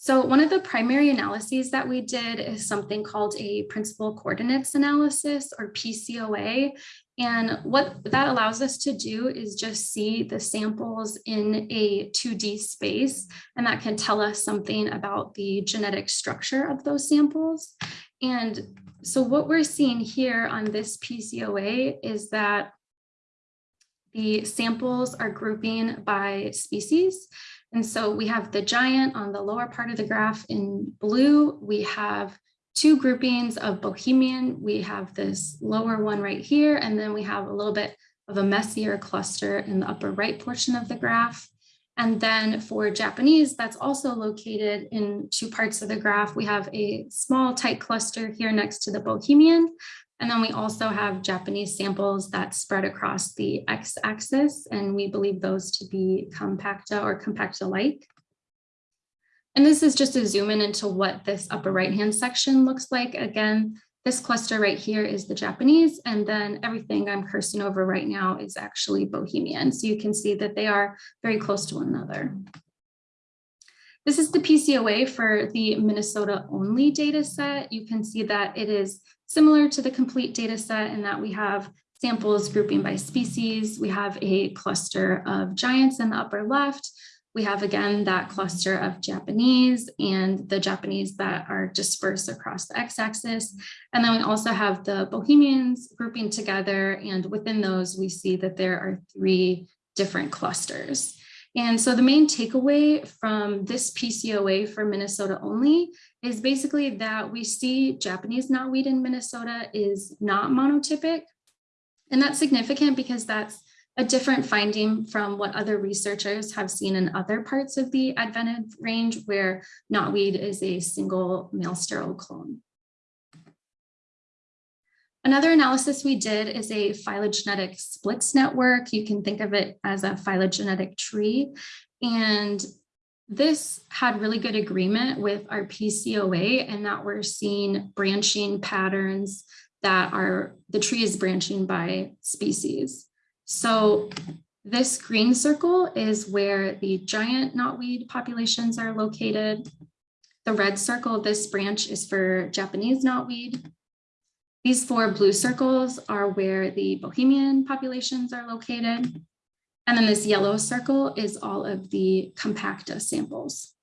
So one of the primary analyses that we did is something called a principal coordinates analysis or PCOA. And what that allows us to do is just see the samples in a 2D space, and that can tell us something about the genetic structure of those samples. And so what we're seeing here on this PCOA is that the samples are grouping by species. And so we have the giant on the lower part of the graph in blue. We have two groupings of Bohemian. We have this lower one right here, and then we have a little bit of a messier cluster in the upper right portion of the graph. And then for Japanese, that's also located in two parts of the graph. We have a small tight cluster here next to the Bohemian. And then we also have Japanese samples that spread across the x-axis, and we believe those to be compacta or compacta-like. And this is just a zoom in into what this upper right-hand section looks like. Again, this cluster right here is the Japanese, and then everything I'm cursing over right now is actually Bohemian. So you can see that they are very close to one another. This is the PCOA for the Minnesota only data set. You can see that it is similar to the complete data set in that we have samples grouping by species. We have a cluster of giants in the upper left. We have again that cluster of Japanese and the Japanese that are dispersed across the x-axis. And then we also have the Bohemians grouping together and within those we see that there are three different clusters. And so the main takeaway from this PCOA for Minnesota only is basically that we see Japanese knotweed in Minnesota is not monotypic. And that's significant because that's a different finding from what other researchers have seen in other parts of the adventive range where knotweed is a single male sterile clone. Another analysis we did is a phylogenetic splits network. You can think of it as a phylogenetic tree. And this had really good agreement with our PCOA and that we're seeing branching patterns that are, the tree is branching by species. So this green circle is where the giant knotweed populations are located. The red circle, this branch is for Japanese knotweed. These four blue circles are where the Bohemian populations are located. And then this yellow circle is all of the compacta samples.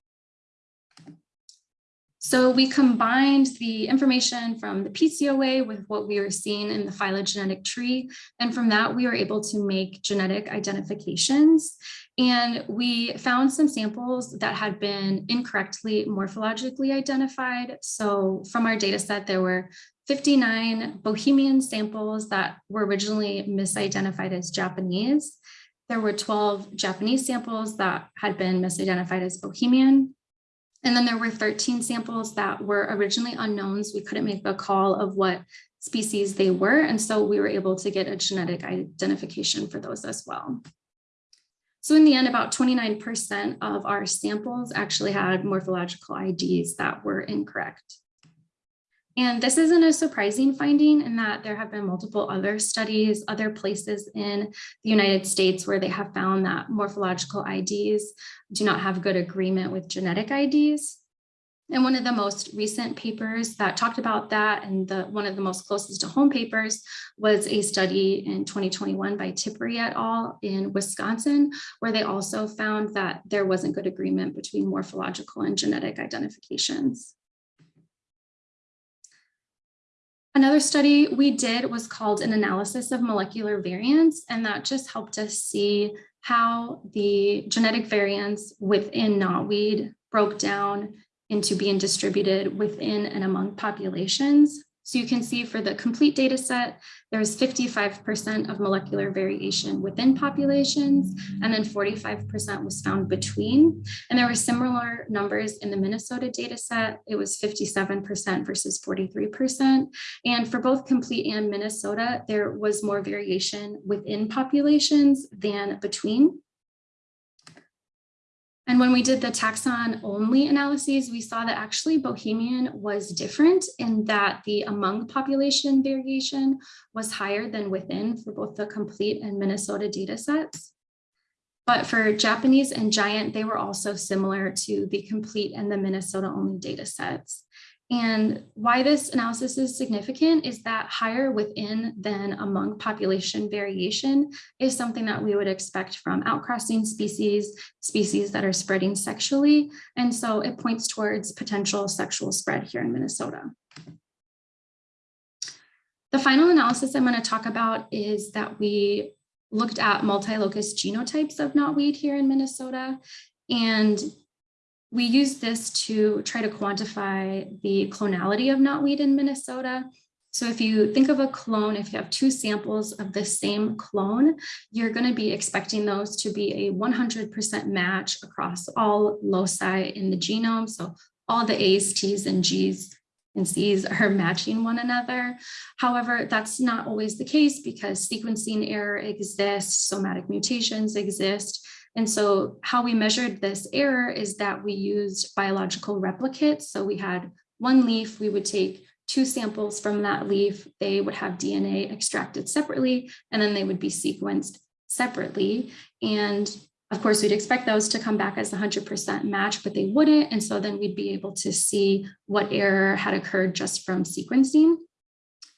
So we combined the information from the PCOA with what we were seeing in the phylogenetic tree. And from that, we were able to make genetic identifications. And we found some samples that had been incorrectly morphologically identified. So from our data set, there were 59 Bohemian samples that were originally misidentified as Japanese. There were 12 Japanese samples that had been misidentified as Bohemian. And then there were 13 samples that were originally unknowns. We couldn't make a call of what species they were. And so we were able to get a genetic identification for those as well. So in the end, about 29% of our samples actually had morphological IDs that were incorrect. And this isn't a surprising finding in that there have been multiple other studies, other places in the United States where they have found that morphological IDs do not have good agreement with genetic IDs. And one of the most recent papers that talked about that and the one of the most closest to home papers was a study in 2021 by Tippery et al. in Wisconsin, where they also found that there wasn't good agreement between morphological and genetic identifications. Another study we did was called an analysis of molecular variants, and that just helped us see how the genetic variants within knotweed broke down into being distributed within and among populations. So you can see for the complete data set, there's 55% of molecular variation within populations, and then 45% was found between. And there were similar numbers in the Minnesota data set. It was 57% versus 43%. And for both complete and Minnesota, there was more variation within populations than between. And when we did the taxon only analyses, we saw that actually Bohemian was different in that the among population variation was higher than within for both the complete and Minnesota data sets. But for Japanese and giant, they were also similar to the complete and the Minnesota only data sets. And why this analysis is significant is that higher within than among population variation is something that we would expect from outcrossing species, species that are spreading sexually. And so it points towards potential sexual spread here in Minnesota. The final analysis I'm going to talk about is that we looked at multi-locus genotypes of knotweed here in Minnesota. And we use this to try to quantify the clonality of knotweed in Minnesota. So if you think of a clone, if you have two samples of the same clone, you're going to be expecting those to be a 100% match across all loci in the genome. So all the A's, T's, and G's and C's are matching one another. However, that's not always the case because sequencing error exists, somatic mutations exist, and so how we measured this error is that we used biological replicates. So we had one leaf, we would take two samples from that leaf, they would have DNA extracted separately, and then they would be sequenced separately. And of course, we'd expect those to come back as 100% match, but they wouldn't. And so then we'd be able to see what error had occurred just from sequencing.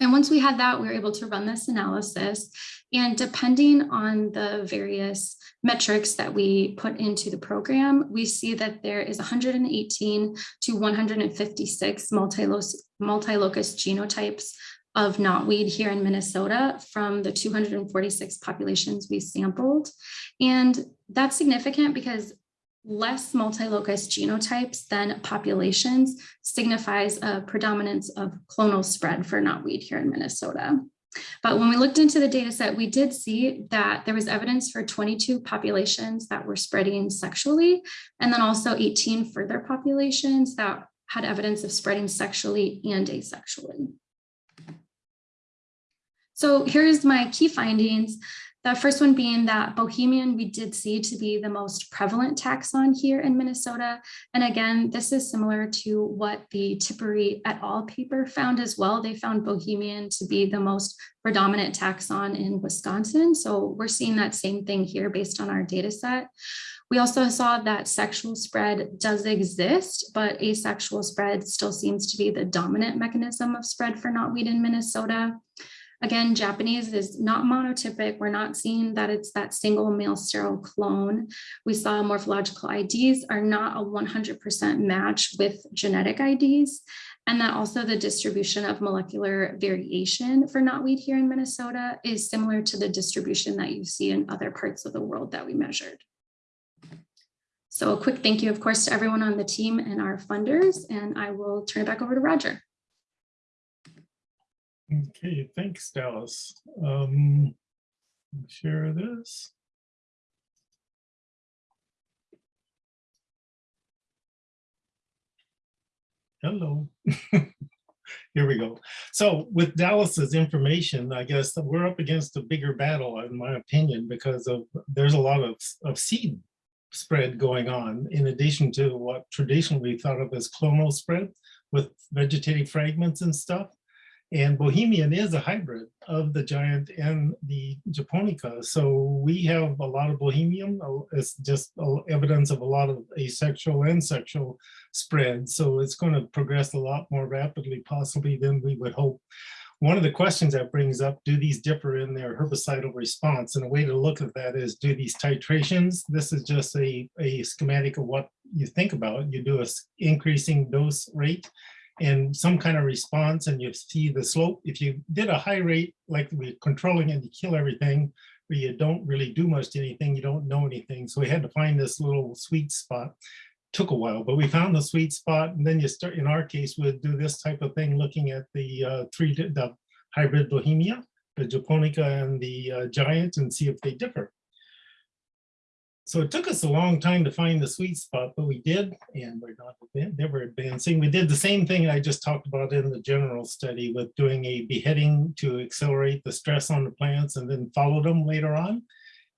And once we had that, we were able to run this analysis. And depending on the various metrics that we put into the program, we see that there is 118 to 156 multi-locus multi-locus genotypes of knotweed here in Minnesota from the 246 populations we sampled. And that's significant because less multi-locus genotypes than populations signifies a predominance of clonal spread for knotweed here in Minnesota. But when we looked into the data set, we did see that there was evidence for 22 populations that were spreading sexually, and then also 18 further populations that had evidence of spreading sexually and asexually. So here's my key findings. The first one being that Bohemian we did see to be the most prevalent taxon here in Minnesota. And again, this is similar to what the Tippery et al. paper found as well. They found Bohemian to be the most predominant taxon in Wisconsin. So we're seeing that same thing here based on our data set. We also saw that sexual spread does exist, but asexual spread still seems to be the dominant mechanism of spread for knotweed in Minnesota. Again, Japanese is not monotypic. We're not seeing that it's that single male sterile clone. We saw morphological IDs are not a 100% match with genetic IDs. And that also the distribution of molecular variation for knotweed here in Minnesota is similar to the distribution that you see in other parts of the world that we measured. So a quick thank you, of course, to everyone on the team and our funders, and I will turn it back over to Roger.
Okay, thanks, Dallas. Um, share this. Hello. Here we go. So with Dallas's information, I guess we're up against a bigger battle, in my opinion, because of there's a lot of, of seed spread going on in addition to what traditionally thought of as clonal spread with vegetative fragments and stuff. And Bohemian is a hybrid of the giant and the Japonica. So we have a lot of Bohemian. uh, It's just uh, evidence of a lot of asexual and sexual spread. So it's going to progress a lot more rapidly possibly than we would hope. One of the questions that brings up, do these differ in their herbicidal response? And a way to look at that is, do these titrations, this is just a, a schematic of what you think about. You do a increasing dose rate and some kind of response and you see the slope. If you did a high rate, like we're controlling it, you kill everything, where you don't really do much to anything, you don't know anything. So we had to find this little sweet spot. Took a while, but we found the sweet spot. And then you start, in our case, we'd do this type of thing, looking at the uh, three, the hybrid Bohemia, the Japonica and the uh, Giant and see if they differ. So it took us a long time to find the sweet spot, but we did, and we're not, never advancing. We did the same thing I just talked about in the general study with doing a beheading to accelerate the stress on the plants and then follow them later on.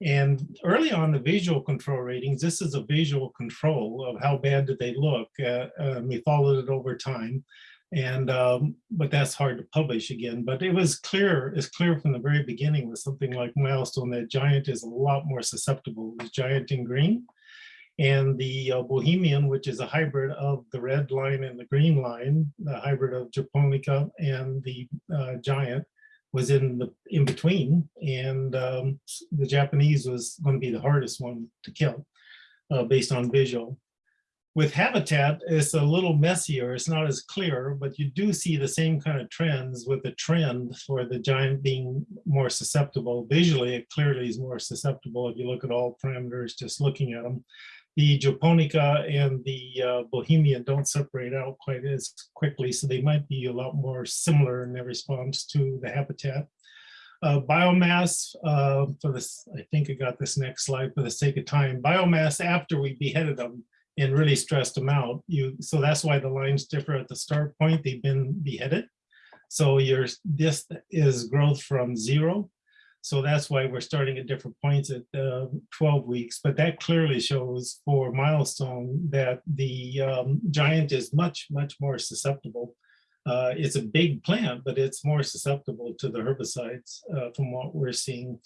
And early on the visual control ratings, this is a visual control of how bad did they look. Uh, uh, we followed it over time. And, um, but that's hard to publish again, but it was clear, it's clear from the very beginning with something like milestone that giant is a lot more susceptible, the giant in green. And the uh, Bohemian, which is a hybrid of the red line and the green line, the hybrid of Japonica and the uh, giant was in the in between. And um, the Japanese was going to be the hardest one to kill uh, based on visual. With habitat, it's a little messier. It's not as clear, but you do see the same kind of trends with the trend for the giant being more susceptible. Visually, it clearly is more susceptible if you look at all parameters, just looking at them. The Japonica and the uh, Bohemian don't separate out quite as quickly, so they might be a lot more similar in their response to the habitat. Uh, biomass, uh, for this, I think I got this next slide for the sake of time. Biomass after we beheaded them and really stressed them out. You, so that's why the lines differ at the start point. They've been beheaded. So your, this is growth from zero. So that's why we're starting at different points at uh, 12 weeks. But that clearly shows for milestone that the um, giant is much, much more susceptible. Uh, it's a big plant, but it's more susceptible to the herbicides uh, from what we're seeing.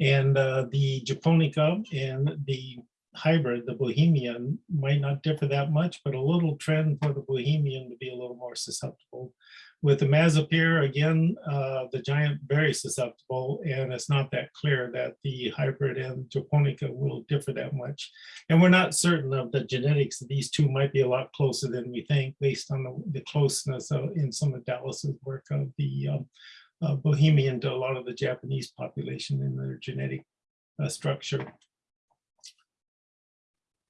And uh, the Japonica and the hybrid, the Bohemian, might not differ that much, but a little trend for the Bohemian to be a little more susceptible. With the imazapyr, again, uh, the giant very susceptible, and it's not that clear that the hybrid and Japonica will differ that much. And we're not certain of the genetics. These two might be a lot closer than we think based on the, the closeness of, in some of Dallas's work of the um, uh, Bohemian to a lot of the Japanese population in their genetic uh, structure.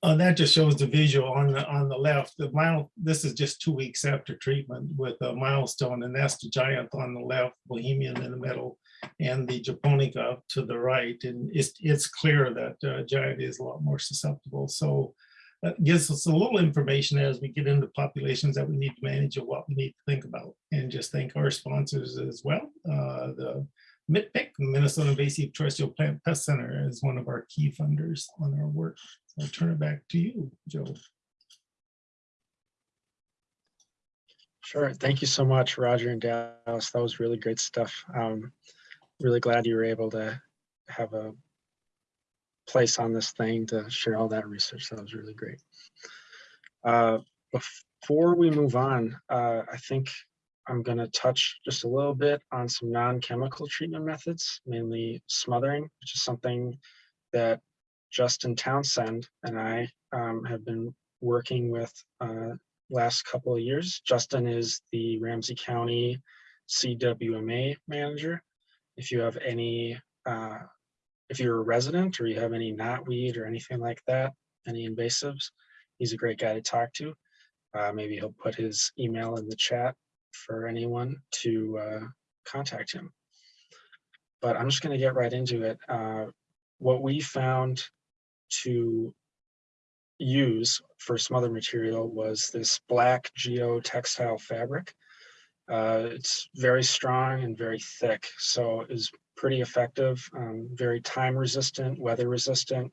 Uh, that just shows the visual on the on the left. The mile. This is just two weeks after treatment with a milestone, and that's the giant on the left, Bohemian in the middle, and the Japonica to the right. And it's it's clear that uh, giant is a lot more susceptible. So that gives us a little information as we get into populations that we need to manage and what we need to think about. And just thank our sponsors as well. Uh, the MITPIC, Minnesota Invasive Terrestrial Plant Pest Center is one of our key funders on our work. So I'll turn it back to you, Joe.
Sure. Thank you so much, Roger and Dallas. That was really great stuff. Um, really glad you were able to have a place on this thing to share all that research. That was really great. Uh, before we move on, uh, I think I'm going to touch just a little bit on some non-chemical treatment methods, mainly smothering, which is something that Justin Townsend and I um, have been working with uh, last couple of years. Justin is the Ramsey County CWMA manager. If you have any, uh, if you're a resident or you have any knotweed or anything like that, any invasives, he's a great guy to talk to. Uh, maybe he'll put his email in the chat for anyone to uh, contact him. But I'm just going to get right into it. Uh, what we found to use for smother material was this black geotextile fabric. Uh, it's very strong and very thick, so is pretty effective, um, very time resistant, weather resistant,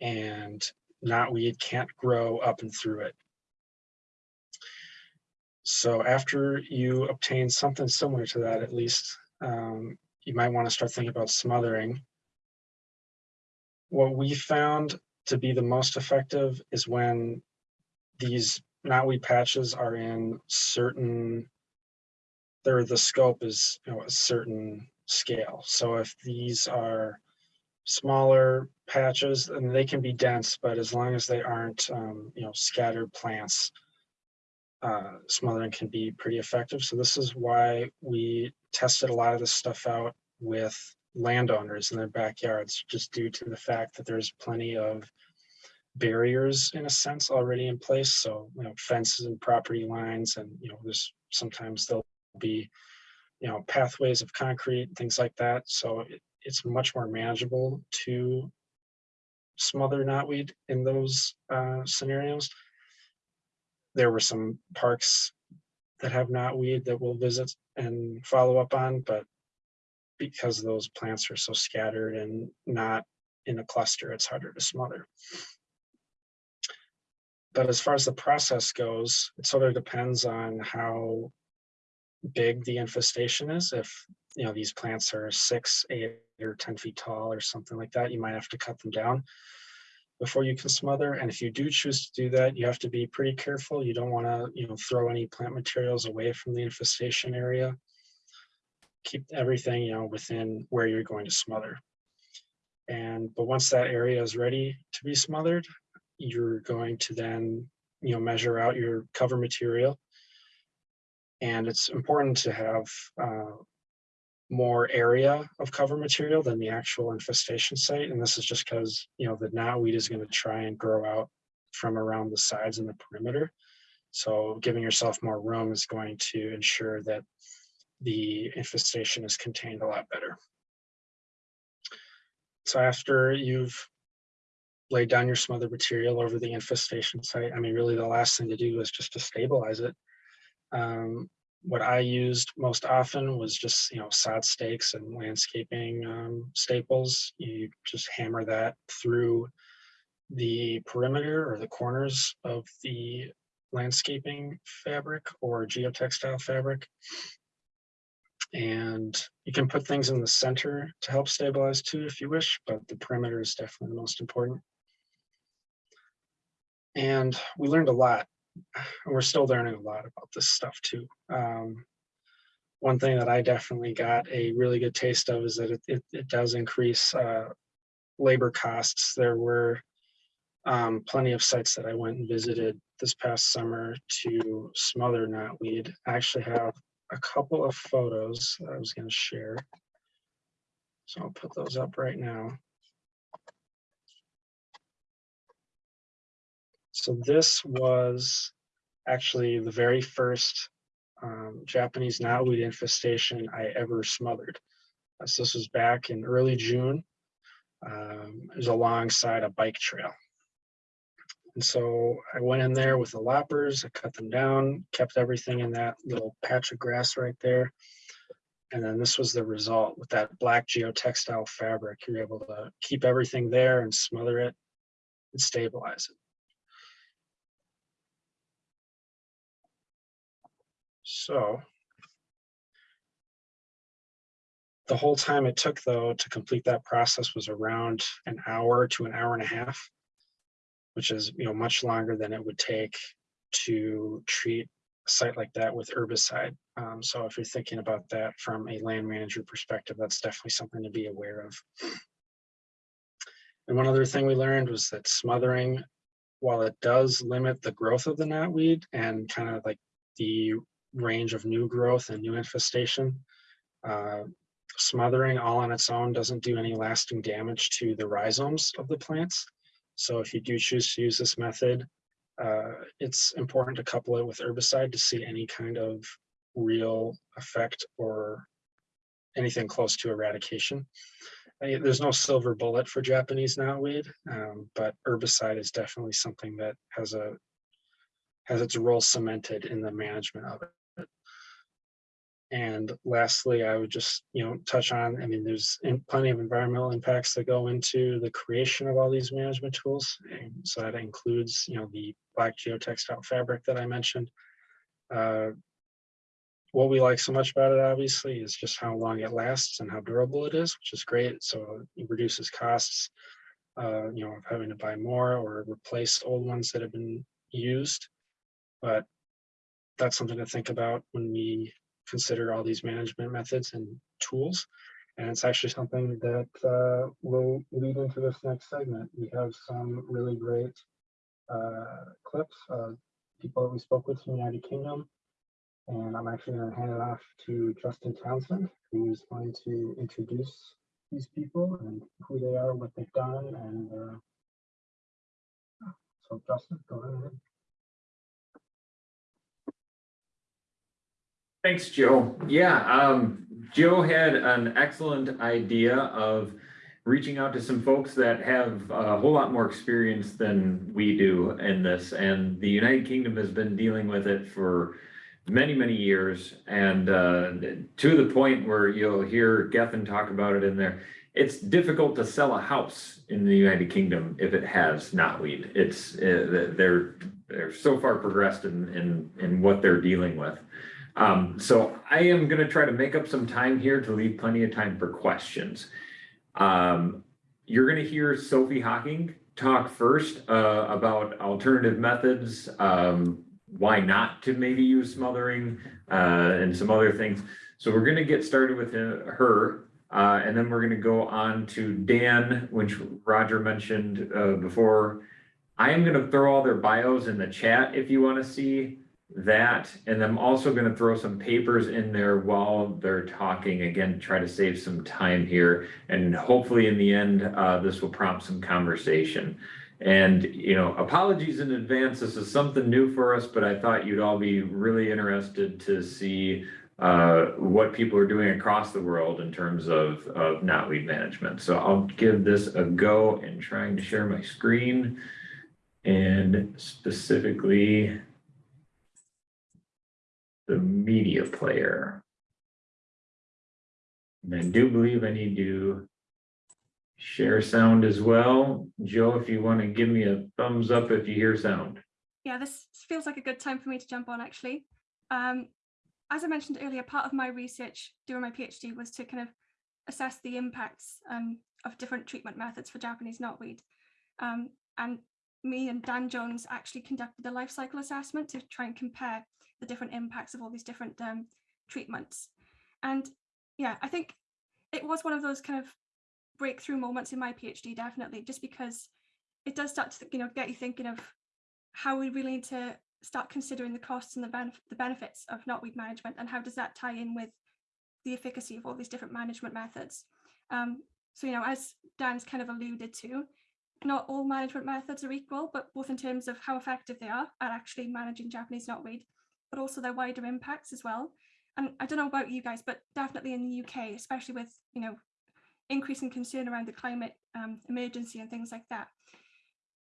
and knotweed can't grow up and through it. So after you obtain something similar to that, at least, um, you might want to start thinking about smothering. What we found to be the most effective is when these knotweed patches are in certain, there the scope is you know, a certain scale. So if these are smaller patches, and they can be dense, but as long as they aren't, um, you know, scattered plants, uh, smothering can be pretty effective. So this is why we tested a lot of this stuff out with landowners in their backyards, just due to the fact that there's plenty of barriers in a sense already in place. So, you know, fences and property lines and, you know, there's sometimes there'll be, you know, pathways of concrete, things like that. So it, it's much more manageable to smother knotweed in those uh, scenarios there were some parks that have knotweed that we'll visit and follow up on, but because those plants are so scattered and not in a cluster, it's harder to smother. But as far as the process goes, it sort of depends on how big the infestation is. If you know these plants are six, eight, or 10 feet tall or something like that, you might have to cut them down before you can smother. And if you do choose to do that, you have to be pretty careful. You don't want to, you know, throw any plant materials away from the infestation area. Keep everything, you know, within where you're going to smother. And but once that area is ready to be smothered, you're going to then, you know, measure out your cover material. And it's important to have uh, more area of cover material than the actual infestation site. And this is just because, you know, the knotweed is going to try and grow out from around the sides and the perimeter. So giving yourself more room is going to ensure that the infestation is contained a lot better. So after you've laid down your smothered material over the infestation site, I mean, really the last thing to do is just to stabilize it. Um, what I used most often was just, you know, sod stakes and landscaping um, staples. You just hammer that through the perimeter or the corners of the landscaping fabric or geotextile fabric. And you can put things in the center to help stabilize too if you wish, but the perimeter is definitely the most important. And we learned a lot. We're still learning a lot about this stuff too. Um, one thing that I definitely got a really good taste of is that it, it, it does increase uh, labor costs. There were um, plenty of sites that I went and visited this past summer to smother knotweed. I actually have a couple of photos that I was going to share. So I'll put those up right now. So this was actually the very first um, Japanese knotweed infestation I ever smothered. Uh, So this was back in early June. Um, it was alongside a bike trail. And so I went in there with the loppers, I cut them down, kept everything in that little patch of grass right there. And then this was the result with that black geotextile fabric. You're able to keep everything there and smother it and stabilize it. So the whole time it took though to complete that process was around an hour to an hour and a half, which is, you know, much longer than it would take to treat a site like that with herbicide. Um, so if you're thinking about that from a land manager perspective, that's definitely something to be aware of. And one other thing we learned was that smothering, while it does limit the growth of the knotweed and kind of like the range of new growth and new infestation, uh, smothering all on its own doesn't do any lasting damage to the rhizomes of the plants. So if you do choose to use this method, uh, it's important to couple it with herbicide to see any kind of real effect or anything close to eradication. Uh, There's no silver bullet for Japanese knotweed, um, but herbicide is definitely something that has a has its role cemented in the management of it. And lastly, I would just, you know, touch on, I mean, there's plenty of environmental impacts that go into the creation of all these management tools. And so that includes, you know, the black geotextile fabric that I mentioned. Uh, What we like so much about it, obviously, is just how long it lasts and how durable it is, which is great. So it reduces costs, uh, you know, of having to buy more or replace old ones that have been used. But that's something to think about when we consider all these management methods and tools. And it's actually something that uh, will lead into this next segment. We have some really great uh, clips of people that we spoke with from the United Kingdom. And I'm actually going to hand it off to Justin Townsend, who's going to introduce these people and who they are, what they've done. And uh, so Justin, go ahead.
Thanks, Joe. Yeah, um, Joe had an excellent idea of reaching out to some folks that have a whole lot more experience than we do in this. And the United Kingdom has been dealing with it for many, many years. And uh, to the point where you'll hear Geffen talk about it in there. It's difficult to sell a house in the United Kingdom if it has knotweed. It's, uh, they're, they're so far progressed in, in, in what they're dealing with. Um, so I am gonna try to make up some time here to leave plenty of time for questions. Um, you're gonna hear Sophie Hocking talk first, uh, about alternative methods, um, why not to maybe use smothering, uh, and some other things. So we're gonna get started with uh, her, uh, and then we're gonna go on to Dan, which Roger mentioned, uh, before. I am gonna throw all their bios in the chat if you wanna see that, and I'm also gonna throw some papers in there while they're talking, again, try to save some time here. And hopefully in the end, uh, this will prompt some conversation. And, you know, apologies in advance, this is something new for us, but I thought you'd all be really interested to see uh, what people are doing across the world in terms of, of knotweed management. So I'll give this a go and trying to share my screen. And specifically, the media player. And I do believe I need to share sound as well. Joe, if you want to give me a thumbs up if you hear sound.
Yeah, this feels like a good time for me to jump on actually. Um, as I mentioned earlier, part of my research during my PhD was to kind of assess the impacts um, of different treatment methods for Japanese knotweed. Um, and me and Dan Jones actually conducted a life cycle assessment to try and compare the different impacts of all these different um, treatments. And yeah, I think it was one of those kind of breakthrough moments in my PhD, definitely, just because it does start to you know get you thinking of how we really need to start considering the costs and the, benef- the benefits of knotweed management and how does that tie in with the efficacy of all these different management methods. Um, so, you know, as Dan's kind of alluded to, not all management methods are equal, but both in terms of how effective they are at actually managing Japanese knotweed, but also their wider impacts as well. And I don't know about you guys, but definitely in the UK, especially with, you know, increasing concern around the climate um, emergency and things like that,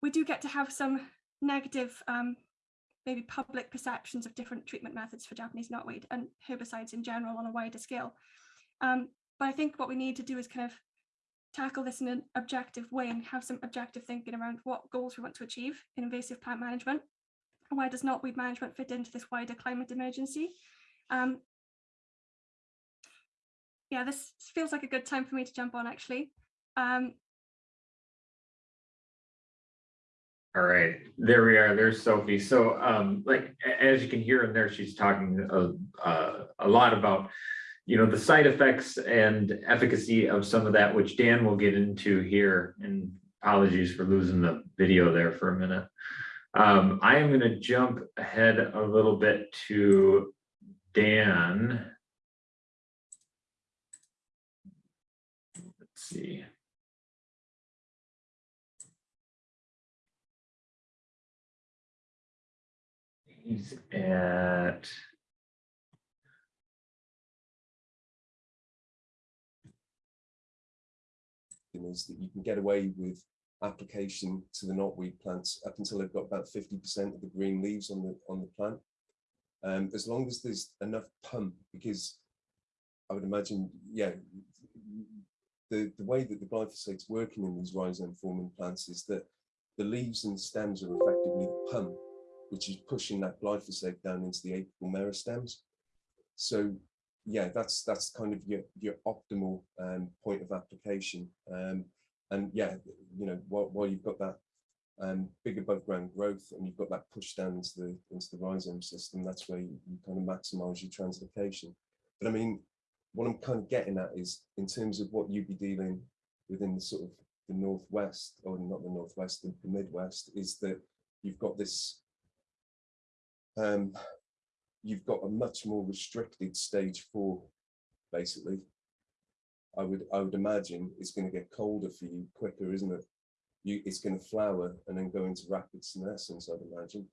we do get to have some negative um, maybe public perceptions of different treatment methods for Japanese knotweed and herbicides in general on a wider scale. Um, but I think what we need to do is kind of tackle this in an objective way and have some objective thinking around what goals we want to achieve in invasive plant management where does knotweed management fit into this wider climate emergency. Um, yeah, this feels like a good time for me to jump on actually. Um,
All right, there we are. There's Sophie. So um, like, as you can hear in there, she's talking a, uh, a lot about, you know, the side effects and efficacy of some of that, which Dan will get into here. And apologies for losing the video there for a minute. Um, I am gonna jump ahead a little bit to Dan. Let's see. He's at.
Is that you can get away with application to the knotweed plants up until they've got about 50% of the green leaves on the on the plant. Um, as long as there's enough pump, because I would imagine, yeah, the, the way that the glyphosate's working in these rhizome forming plants is that the leaves and stems are effectively the pump, which is pushing that glyphosate down into the apical meristems. So yeah, that's that's kind of your your optimal um, point of application. Um, and yeah, you know, while, while you've got that um, big above ground growth and you've got that push down into the into the rhizome system, that's where you, you kind of maximize your translocation. But I mean, what I'm kind of getting at is in terms of what you'd be dealing within the sort of the northwest, or not the northwest, the, the midwest, is that you've got this um, you've got a much more restricted stage four, basically. I would I would imagine it's going to get colder for you quicker, isn't it? You it's going to flower and then go into rapid senescence. I'd imagine.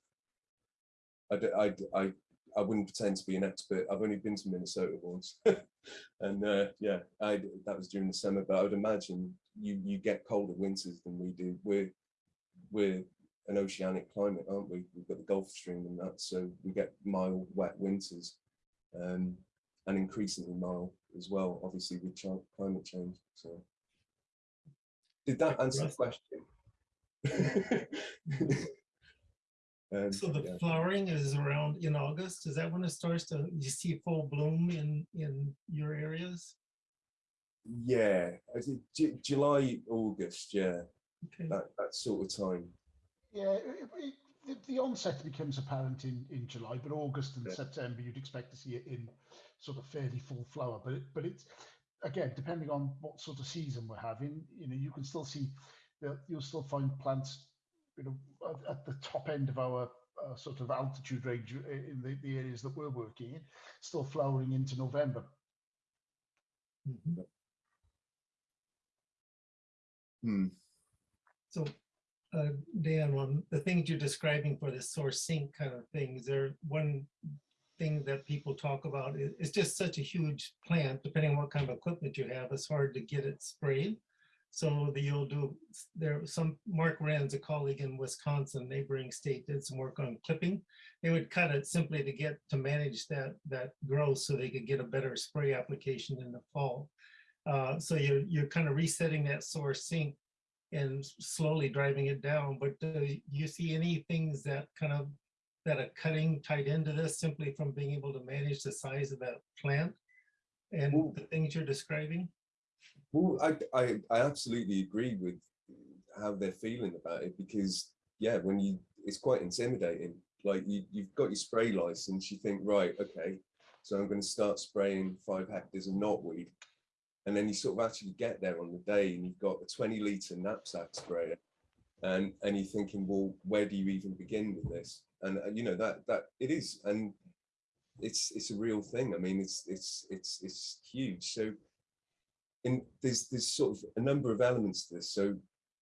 I I I I wouldn't pretend to be an expert. I've only been to Minnesota once, and uh, yeah, I that was during the summer. But I would imagine you you get colder winters than we do. We're we're an oceanic climate, aren't we? We've got the Gulf Stream and that, so we get mild, wet winters, um, and increasingly mild as well, obviously with chi- climate change. So, did that answer the question? Um,
So the
yeah.
flowering is around in August. Is that when it starts to, you see full bloom in, in your areas?
Yeah, I think Ju- July, August, yeah,
Okay.
that, that sort of time.
Yeah, it, it, the, the onset becomes apparent in, in July, but August and
Yeah.
September you'd expect to see it in sort of fairly full flower. But it, but it's again depending on what sort of season we're having. You know, you can still see that you'll still find plants, you know, at, at the top end of our uh, sort of altitude range uh, in the, the areas that we're working in, still flowering into November.
Mhm.
Hmm.
So, uh, Dan, the things you're describing for the source sink kind of things, is there one thing that people talk about? It- It's just such a huge plant, depending on what kind of equipment you have, it's hard to get it sprayed. So the you'll do, there, some, Mark Renz a colleague in Wisconsin, neighboring state, did some work on clipping. They would cut it simply to get, to manage that, that growth so they could get a better spray application in the fall. Uh, so you're, you're kind of resetting that source sink and slowly driving it down, but do you see any things that kind of, that are cutting tied into this simply from being able to manage the size of that plant? And the things you're describing?
Well, I, I, I absolutely agree with how they're feeling about it because yeah, when you, it's quite intimidating. Like you, you've got your spray license, you think, right, okay, so I'm going to start spraying five hectares of knotweed. And then you sort of actually get there on the day and you've got a 20 litre knapsack sprayer. And, and you're thinking, well, where do you even begin with this? And, uh, you know, that, that it is, and it's, it's a real thing. I mean, it's, it's, it's, it's huge. So in, there's, there's sort of a number of elements to this. So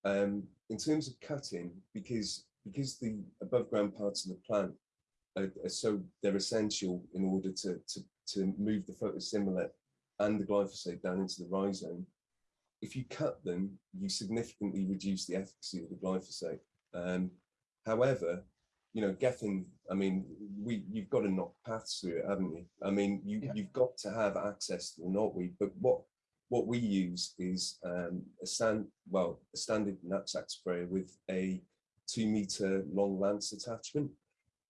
um, in terms of cutting, because, because the above ground parts of the plant are, are so, they're essential in order to, to, to move the photosynthate and the glyphosate down into the rhizome. If you cut them, you significantly reduce the efficacy of the glyphosate. Um, however, you know, Geffen, I mean, we you've got to knock paths through it, haven't you? I mean, you
Yeah.
you've got to have access to the knotweed, but what what we use is um, a stand well a standard knapsack sprayer with a two meter long lance attachment.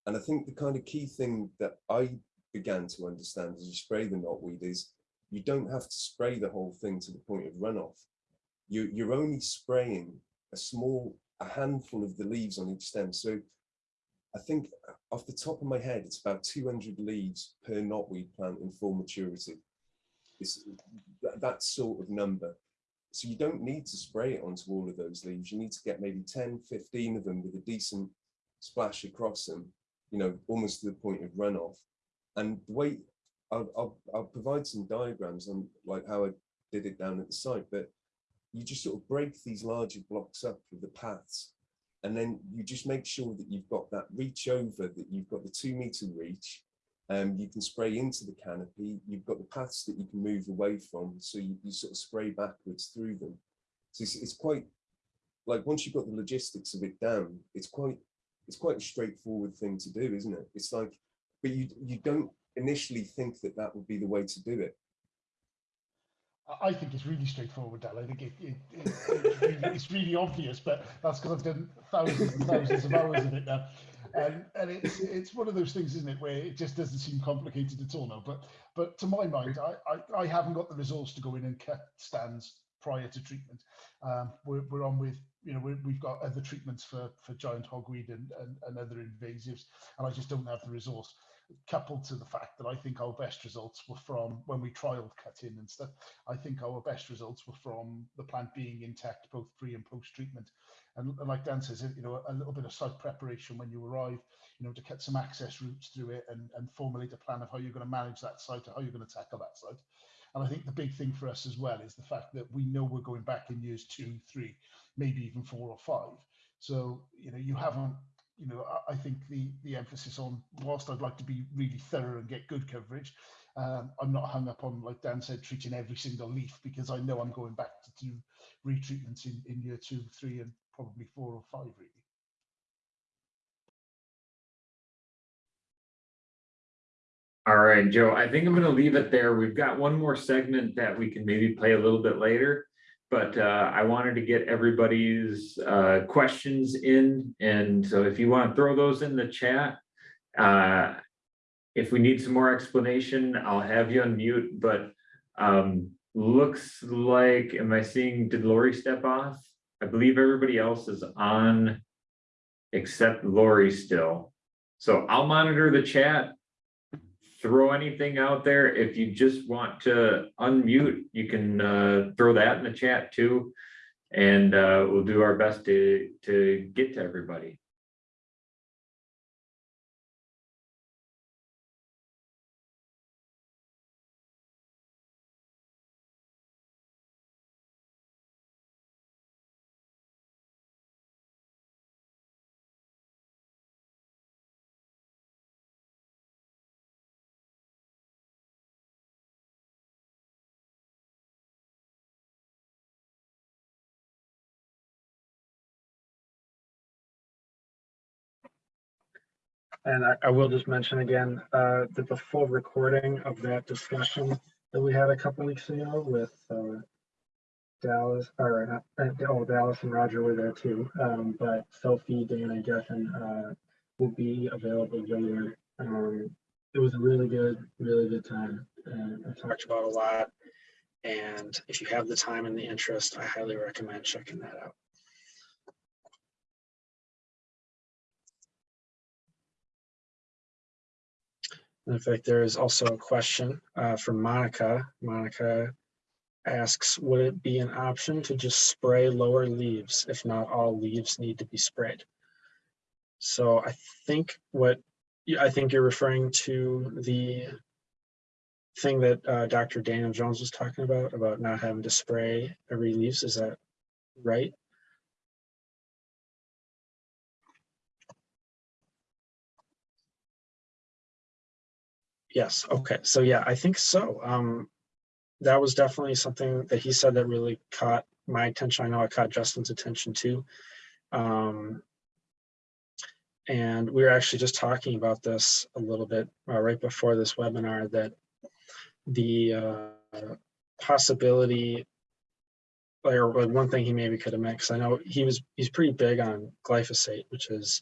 And I think the kind of key thing that I began to understand as you spray the knotweed is you don't have to spray the whole thing to the point of runoff. You, you're only spraying a small, a handful of the leaves on each stem. So I think off the top of my head, it's about 200 leaves per knotweed plant in full maturity. It's that, that sort of number. So you don't need to spray it onto all of those leaves. You need to get maybe 10, 15 of them with a decent splash across them, you know, almost to the point of runoff. And the way I'll, I'll, I'll provide some diagrams on like how I did it down at the site, but you just sort of break these larger blocks up with the paths and then you just make sure that you've got that reach over, that you've got the two meter reach, um, you can spray into the canopy, you've got the paths that you can move away from, so you, you sort of spray backwards through them. So it's, it's quite, like once you've got the logistics of it down, it's quite, it's quite a straightforward thing to do, isn't it? It's like, but you, you don't initially think that that would be the way to do it.
I- think it's really straightforward, Dal. I think it, it, it, it's, really, it's really obvious, but that's because I've done thousands and thousands of hours of it now. And, and it's it's one of those things, isn't it, where it just doesn't seem complicated at all now. But but to my mind, I, I, I haven't got the resource to go in and cut stands prior to treatment. Um, we're, we're on with, you know, we we've got other treatments for, for giant hogweed and, and, and other invasives, and I just don't have the resource coupled to the fact that I think our best results were from when we trialed cutting and stuff. I think our best results were from the plant being intact, both pre and post treatment. And, and like Dan says, you know, a little bit of site preparation when you arrive, you know, to cut some access routes through it and, and formulate a plan of how you're going to manage that site or how you're going to tackle that site. And I think the big thing for us as well is the fact that we know we're going back in years two, three, maybe even four or five. So, you know, you haven't you know, I, I think the the emphasis on whilst I'd like to be really thorough and get good coverage, um, I'm not hung up on like Dan said treating every single leaf because I know I'm going back to do retreatments in in year two, three, and probably four or five really.
All right, Joe, I think I'm gonna leave it there. We've got one more segment that we can maybe play a little bit later. But uh, I wanted to get everybody's uh, questions in, and so if you want to throw those in the chat. uh, If we need some more explanation, I'll have you unmute, but um, looks like, am I seeing, did Lori step off? I believe everybody else is on except Lori still. So I'll monitor the chat throw anything out there. If you just want to unmute, you can uh, throw that in the chat too. And uh, we'll do our best to, to get to everybody.
And I, I will just mention again, uh, that the full recording of that discussion that we had a couple weeks ago with, uh, Dallas, or, uh, oh, Dallas and Roger were there too, um, but Sophie, Dan and Geffen, uh, will be available later. Um, it was a really good, really good time. And I talked about a lot. And if you have the time and the interest, I highly recommend checking that out. In fact, there is also a question uh, from Monica. Monica asks, would it be an option to just spray lower leaves if not all leaves need to be sprayed? So I think what, I think you're referring to the thing that uh, Dr. Daniel Jones was talking about, about not having to spray every leaves. Is that right? Yes, okay, so yeah, I think so. Um, that was definitely something that he said that really caught my attention. I know it caught Justin's attention too. Um, and we were actually just talking about this a little bit uh, right before this webinar that the uh, possibility or like one thing he maybe could have meant because I know he was he's pretty big on glyphosate, which is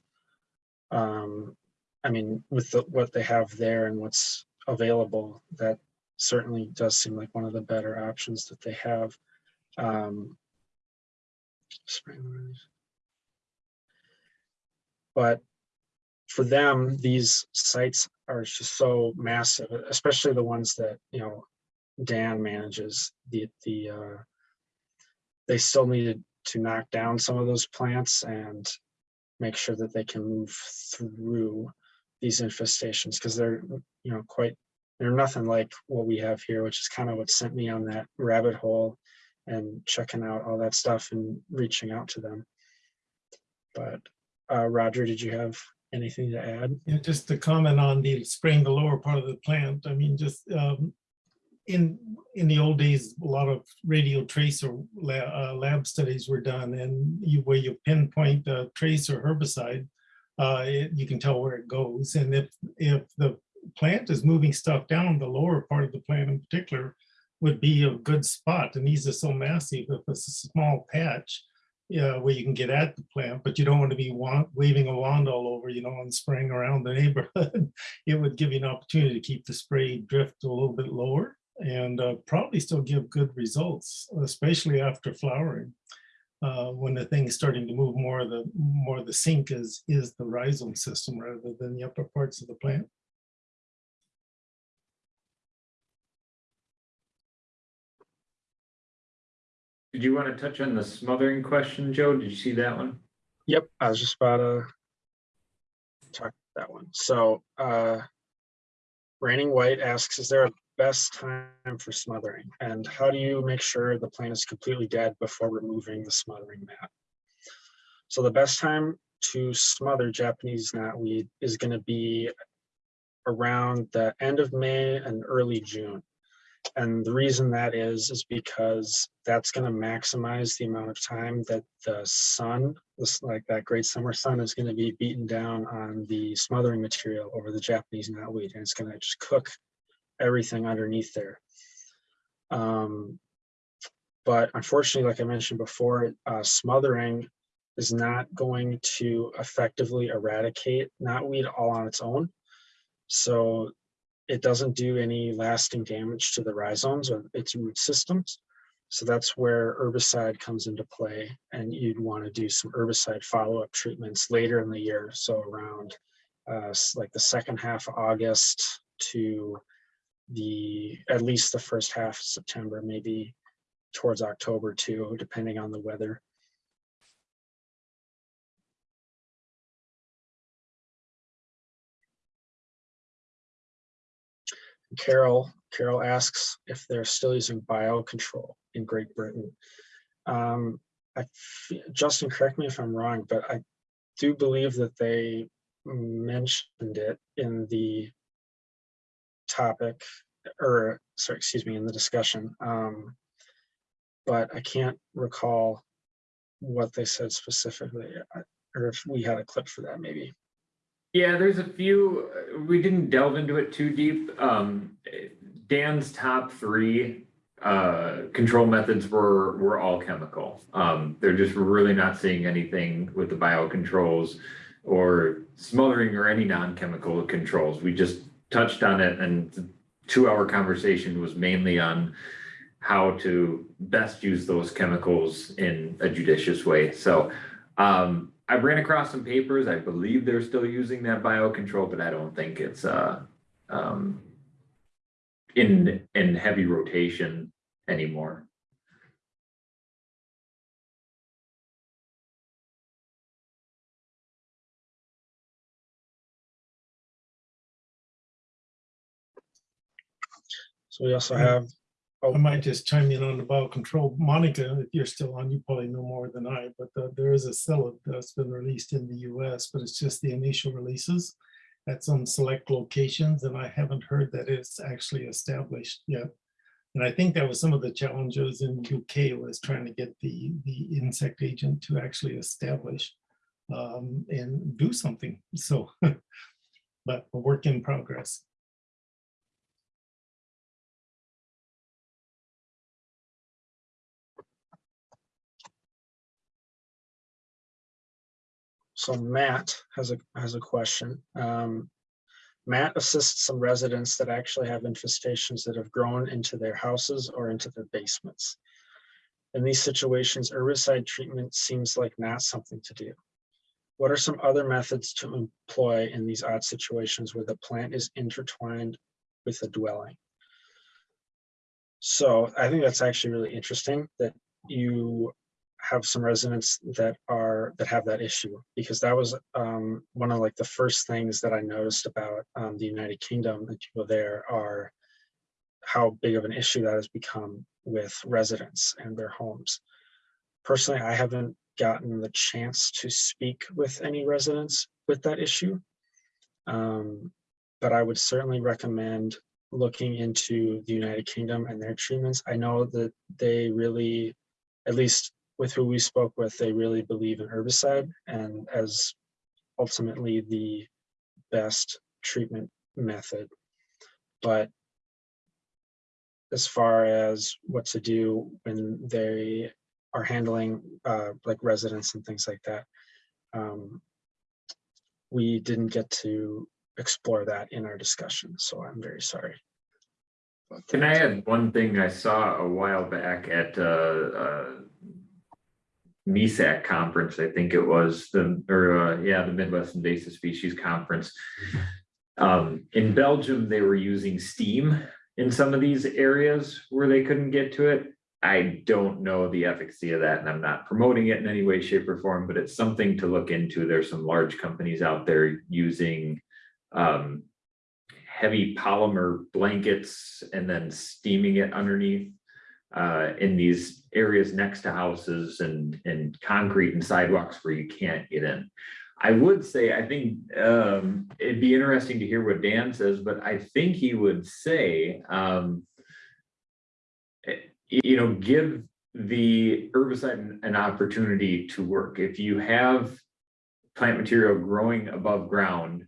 um, I mean, with the, what they have there and what's available, that certainly does seem like one of the better options that they have. Um, but for them, these sites are just so massive, especially the ones that, you know, Dan manages, the, the, uh, they still needed to knock down some of those plants and make sure that they can move through these infestations because they're you know quite they're nothing like what we have here which is kind of what sent me on that rabbit hole and checking out all that stuff and reaching out to them. But uh roger did you have anything to add?
Yeah, just to comment on the spraying the lower part of the plant, I mean, just um, in, in the old days, a lot of radio tracer lab, uh, lab studies were done and you, where you pinpoint a trace or herbicide, uh, it- you can tell where it goes. And if, if the plant is moving stuff down, the lower part of the plant in particular would be a good spot. And these are so massive, if it's a small patch, yeah, where you can get at the plant, but you don't want to be wa- waving a wand all over, you know, and spraying around the neighborhood. It would give you an opportunity to keep the spray drift a little bit lower and uh, probably still give good results, especially after flowering. Uh, when the thing is starting to move more, the more the sink is is the rhizome system rather than the upper parts of the plant.
Did you want to touch on the smothering question, Joe? Did you see that one?
Yep, I was just about to talk about that one. So, uh, Raining White asks, is there a best time for smothering? And how do you make sure the plant is completely dead before removing the smothering mat? So the best time to smother Japanese knotweed is gonna be around the end of May and early June. And the reason that is, is because that's gonna maximize the amount of time that the sun, this like that great summer sun is gonna be beaten down on the smothering material over the Japanese knotweed, and it's gonna just cook everything underneath there. Um, but unfortunately, like I mentioned before, uh, smothering is not going to effectively eradicate knotweed all on its own. So it doesn't do any lasting damage to the rhizomes or its root systems. So that's where herbicide comes into play and you'd want to do some herbicide follow-up treatments later in the year. So around uh, like the second half of August to the, at least the first half of September, maybe towards October too, depending on the weather. Carol, Carol asks if they're still using biocontrol in Great Britain. Um, I, Justin, correct me if I'm wrong, but I do believe that they mentioned it in the topic, or, sorry, excuse me, in the discussion. Um, but I can't recall what they said specifically, or if we had a clip for that, maybe.
Yeah, there's a few, uh, we didn't delve into it too deep. Um, Dan's top three uh, control methods were, were all chemical. Um, they're just really not seeing anything with the biocontrols or smothering or any non-chemical controls. We just touched on it and the two-hour conversation was mainly on how to best use those chemicals in a judicious way. So um, I ran across some papers. I believe they're still using that biocontrol, but I don't think it's uh um, in, in heavy rotation anymore.
So we also have,
I might just chime in on the biocontrol. Monica, if you're still on, you probably know more than I, but uh, there is a psyllid that's been released in the US, but it's just the initial releases at some select locations, and I haven't heard that it's actually established yet. And I think that was some of the challenges in UK was trying to get the, the insect agent to actually establish um, and do something. So, but a work in progress.
So Matt has a, has a question. Um, Matt assists some residents that actually have infestations that have grown into their houses or into their basements. In these situations, herbicide treatment seems like not something to do. What are some other methods to employ in these odd situations where the plant is intertwined with the dwelling? So I think that's actually really interesting that you have some residents that are that have that issue because that was um, one of like the first things that I noticed about um, the United Kingdom and people there are how big of an issue that has become with residents and their homes. Personally, I haven't gotten the chance to speak with any residents with that issue, um, but I would certainly recommend looking into the United Kingdom and their treatments. I know that they really, at least with who we spoke with, they really believe in herbicide and as ultimately the best treatment method. But as far as what to do when they are handling uh, like residents and things like that, um, we didn't get to explore that in our discussion, so I'm very sorry.
Can I add one thing I saw a while back at, uh, uh, MISAC conference, I think it was, the, or, uh, yeah, the Midwest Invasive Species Conference. Um, in Belgium, they were using steam in some of these areas where they couldn't get to it. I don't know the efficacy of that, and I'm not promoting it in any way, shape, or form, but it's something to look into. There's some large companies out there using um, heavy polymer blankets and then steaming it underneath uh, in these areas next to houses and, and concrete and sidewalks where you can't get in. I would say, I think, um, it'd be interesting to hear what Dan says, but I think he would say, um, eh, you know, give the herbicide an- an opportunity to work. If you have plant material growing above ground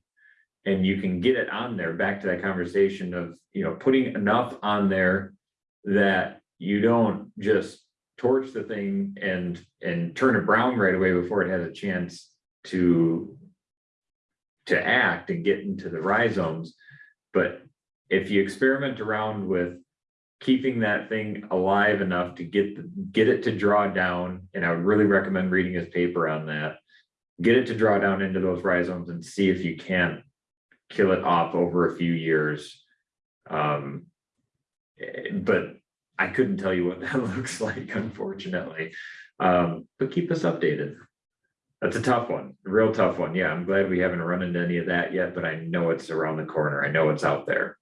and you can get it on there, back to that conversation of, you know, putting enough on there that you don't just torch the thing and, and turn it brown right away before it has a chance to to act and get into the rhizomes. But if you experiment around with keeping that thing alive enough to get, the- get it to draw down, and I would really recommend reading his paper on that. Get it to draw down into those rhizomes and see if you can kill it off over a few years. Um, eh, but I couldn't tell you what that looks like, unfortunately. Um, but keep us updated. That's a tough one, a real tough one. Yeah, I'm glad we haven't run into any of that yet, but I know it's around the corner. I know it's out there.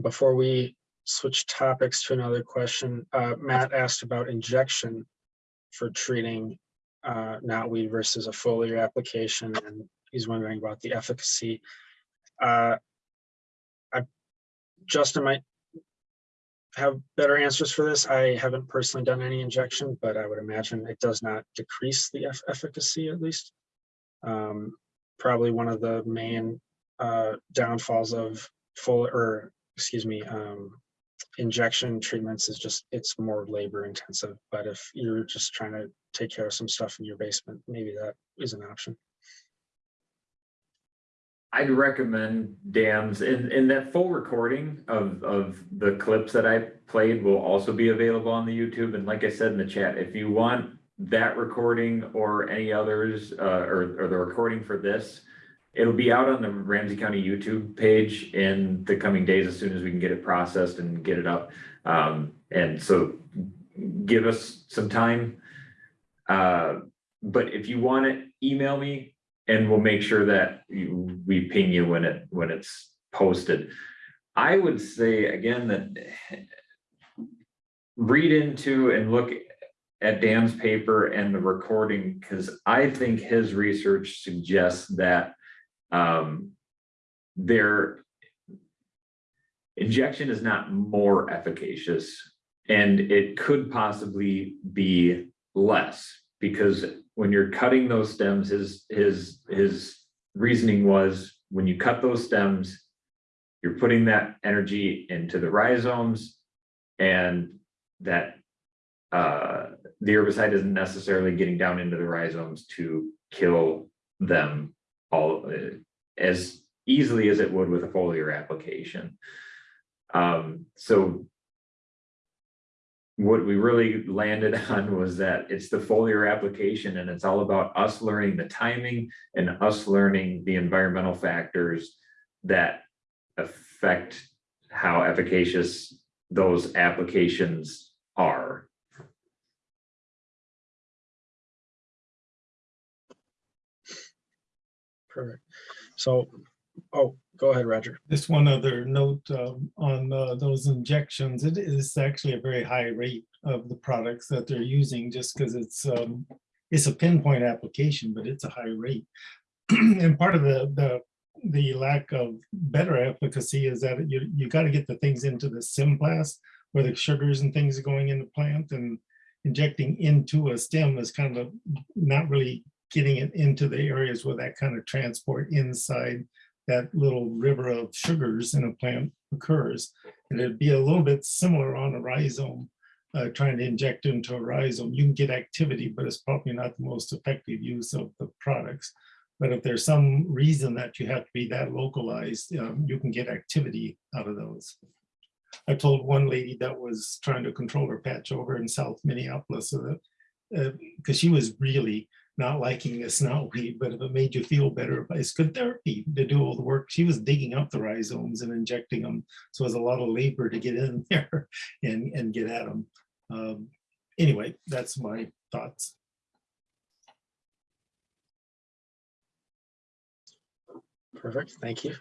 Before we switch topics to another question, uh, Matt asked about injection for treating uh, knotweed versus a foliar application, and he's wondering about the efficacy. Uh, Justin might have better answers for this. I haven't personally done any injection, but I would imagine it does not decrease the eff- efficacy at least. Um, Probably one of the main uh, downfalls of full, or excuse me, um, injection treatments is just, it's more labor intensive, but if you're just trying to take care of some stuff in your basement, maybe that is an option.
I'd recommend Dan's, and, and that full recording of, of the clips that I played will also be available on the YouTube. And like I said in the chat, if you want that recording or any others, uh, or, or the recording for this, it'll be out on the Ramsey County YouTube page in the coming days as soon as we can get it processed and get it up. Um, and so give us some time. Uh, but if you want it, email me and we'll make sure that you, we ping you when it, when it's posted. I would say again that read into and look at Dan's paper and the recording, because I think his research suggests that um, their injection is not more efficacious and it could possibly be less because when you're cutting those stems, his, his, his reasoning was when you cut those stems, you're putting that energy into the rhizomes and that uh, the herbicide isn't necessarily getting down into the rhizomes to kill them all uh, as easily as it would with a foliar application. Um, so what we really landed on was that it's the foliar application and it's all about us learning the timing and us learning the environmental factors that affect how efficacious those applications are.
Perfect. So, oh, go ahead, Roger.
Just one other note um, on uh, those injections, it is actually a very high rate of the products that they're using just because it's um, it's a pinpoint application, but it's a high rate. And part of the the the lack of better efficacy is that you you got to get the things into the symplast where the sugars and things are going in the plant and injecting into a stem is kind of not really getting it into the areas where that kind of transport inside that little river of sugars in a plant occurs. And it'd be a little bit similar on a rhizome, uh, trying to inject into a rhizome. You can get activity, but it's probably not the most effective use of the products. But if there's some reason that you have to be that localized, um, you can get activity out of those. I told one lady that was trying to control her patch over in South Minneapolis, so because she was really not liking this knotweed, but if it made you feel better, it's good therapy to do all the work. She was digging up the rhizomes and injecting them. So it was a lot of labor to get in there and, and get at them. Um, anyway, that's my thoughts.
Perfect, thank you.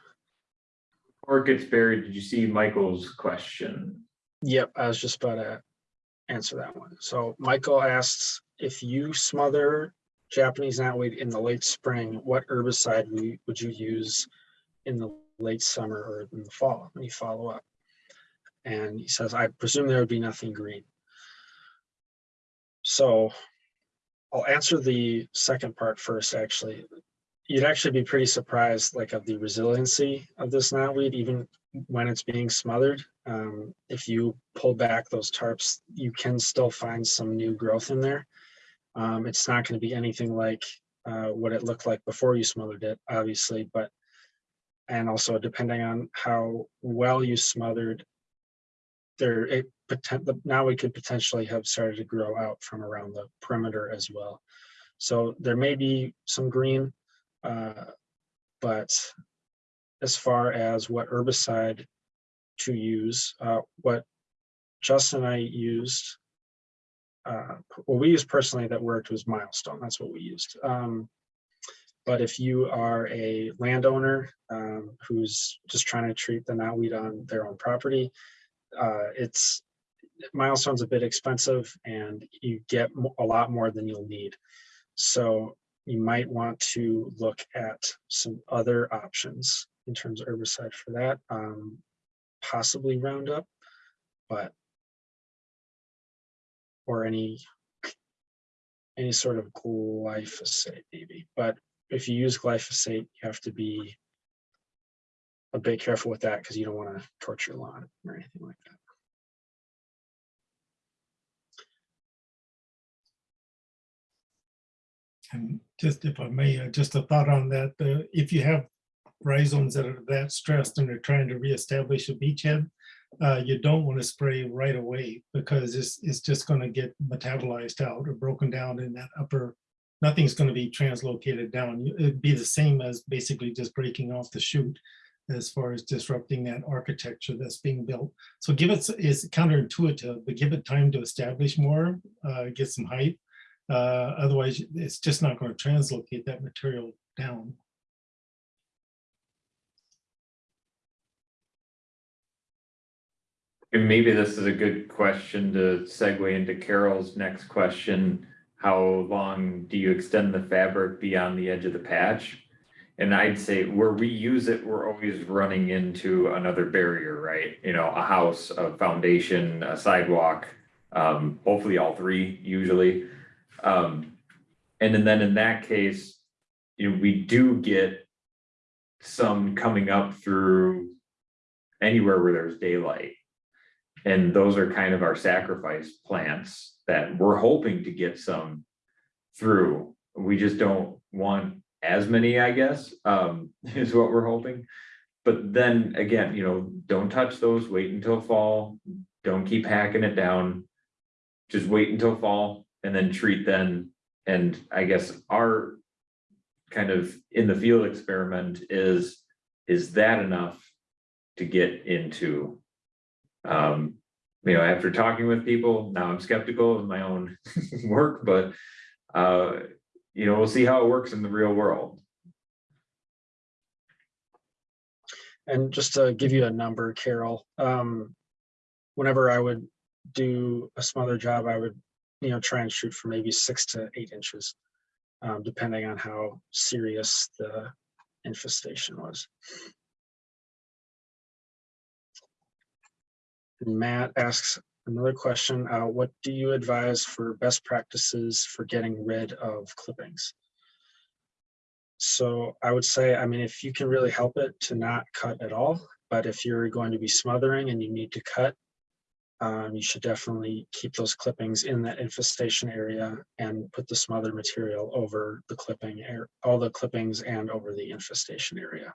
Or it gets buried, did you see Michael's question?
Yep, I was just about to answer that one. So Michael asks, if you smother Japanese knotweed in the late spring, what herbicide would you- use in the late summer or in the fall? And you follow up. And he says, I presume there would be nothing green. So I'll answer the second part first, actually. You'd actually be pretty surprised, like, of the resiliency of this knotweed, even when it's being smothered. Um, if you pull back those tarps, you can still find some new growth in there. Um, it's not going to be anything like uh, what it looked like before you smothered it, obviously, but and also depending on how well you smothered, there it now we could potentially have started to grow out from around the perimeter as well. So there may be some green, uh, but as far as what herbicide to use, uh, what Justin and I used uh, what we used personally that worked was milestone. That's what we used. Um, but if you are a landowner um, who's just trying to treat the knotweed on their own property, uh, it's milestone's a bit expensive and you get a lot more than you'll need. So you might want to look at some other options in terms of herbicide for that, um, possibly Roundup, but or any any sort of glyphosate maybe. But if you use glyphosate, you have to be a bit careful with that because you don't want to torture your lawn or anything like that.
And just if I may, uh, just a thought on that, uh, if you have rhizomes that are that stressed and they're trying to reestablish a beachhead, uh, you don't want to spray right away because it's, it's just going to get metabolized out or broken down in that upper nothing's going to be translocated down. It'd be the same as basically just breaking off the shoot as far as disrupting that architecture that's being built. So give it, it's counterintuitive, but give it time to establish more, uh, get some height. Uh, otherwise, it's just not going to translocate that material down.
And maybe this is a good question to segue into Carol's next question. How long do you extend the fabric beyond the edge of the patch? And I'd say where we use it, we're always running into another barrier, right? You know, a house, a foundation, a sidewalk, um, hopefully all three usually. Um, and then- in that case, you know, we do get some coming up through anywhere where there's daylight. And those are kind of our sacrifice plants that we're hoping to get some through. We just don't want as many, I guess, um, is what we're hoping. But then again, you know, don't touch those, wait until fall, don't keep hacking it down. Just wait until fall and then treat then. And I guess our kind of in the field experiment is, is that enough to get into um, you know, after talking with people, now I'm skeptical of my own work, but uh, you know, we'll see how it works in the real world.
And just to give you a number, Carol, um, whenever I would do a smother job, I would, you know, try and shoot for maybe six to eight inches, um, depending on how serious the infestation was. Matt asks another question, uh, what do you advise for best practices for getting rid of clippings? So I would say, I mean, if you can really help it to not cut at all, but if you're going to be smothering and you need to cut, um, you should definitely keep those clippings in that infestation area and put the smother material over the clipping, all the clippings and over the infestation area.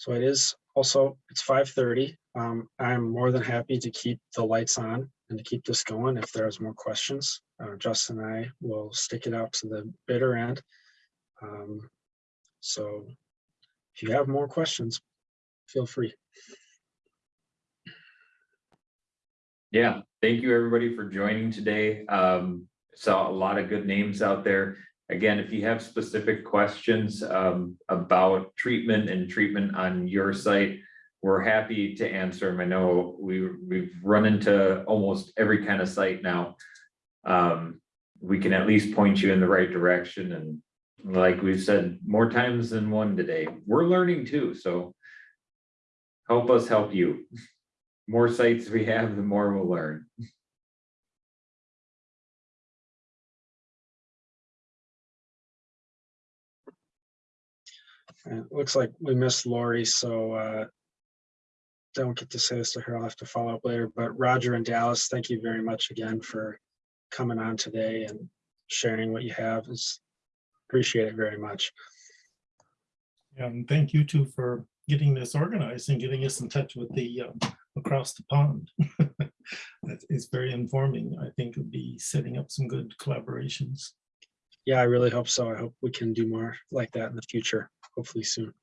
So it is also, it's five thirty. Um, I'm more than happy to keep the lights on and to keep this going if there's more questions. Uh, Justin and I will stick it out to the bitter end. Um, so if you have more questions, feel free.
Yeah, thank you, everybody, for joining today. Um, saw a lot of good names out there. Again, if you have specific questions um, about treatment and treatment on your site, we're happy to answer them. I know we, we've run into almost every kind of site now. Um, we can at least point you in the right direction and like we've said more times than one today, we're learning too, so help us help you. More sites we have, the more we'll learn.
it looks like we missed Lori, so uh, don't get to say this to her. I'll have to follow up later. But Roger and Dallas, thank you very much again for coming on today and sharing what you have. Is appreciate it very much.
And thank you too for getting this organized and getting us in touch with the um, across the pond. it's very informing. I think it'll be setting up some good collaborations.
Yeah, I really hope so. I hope we can do more like that in the future, hopefully soon.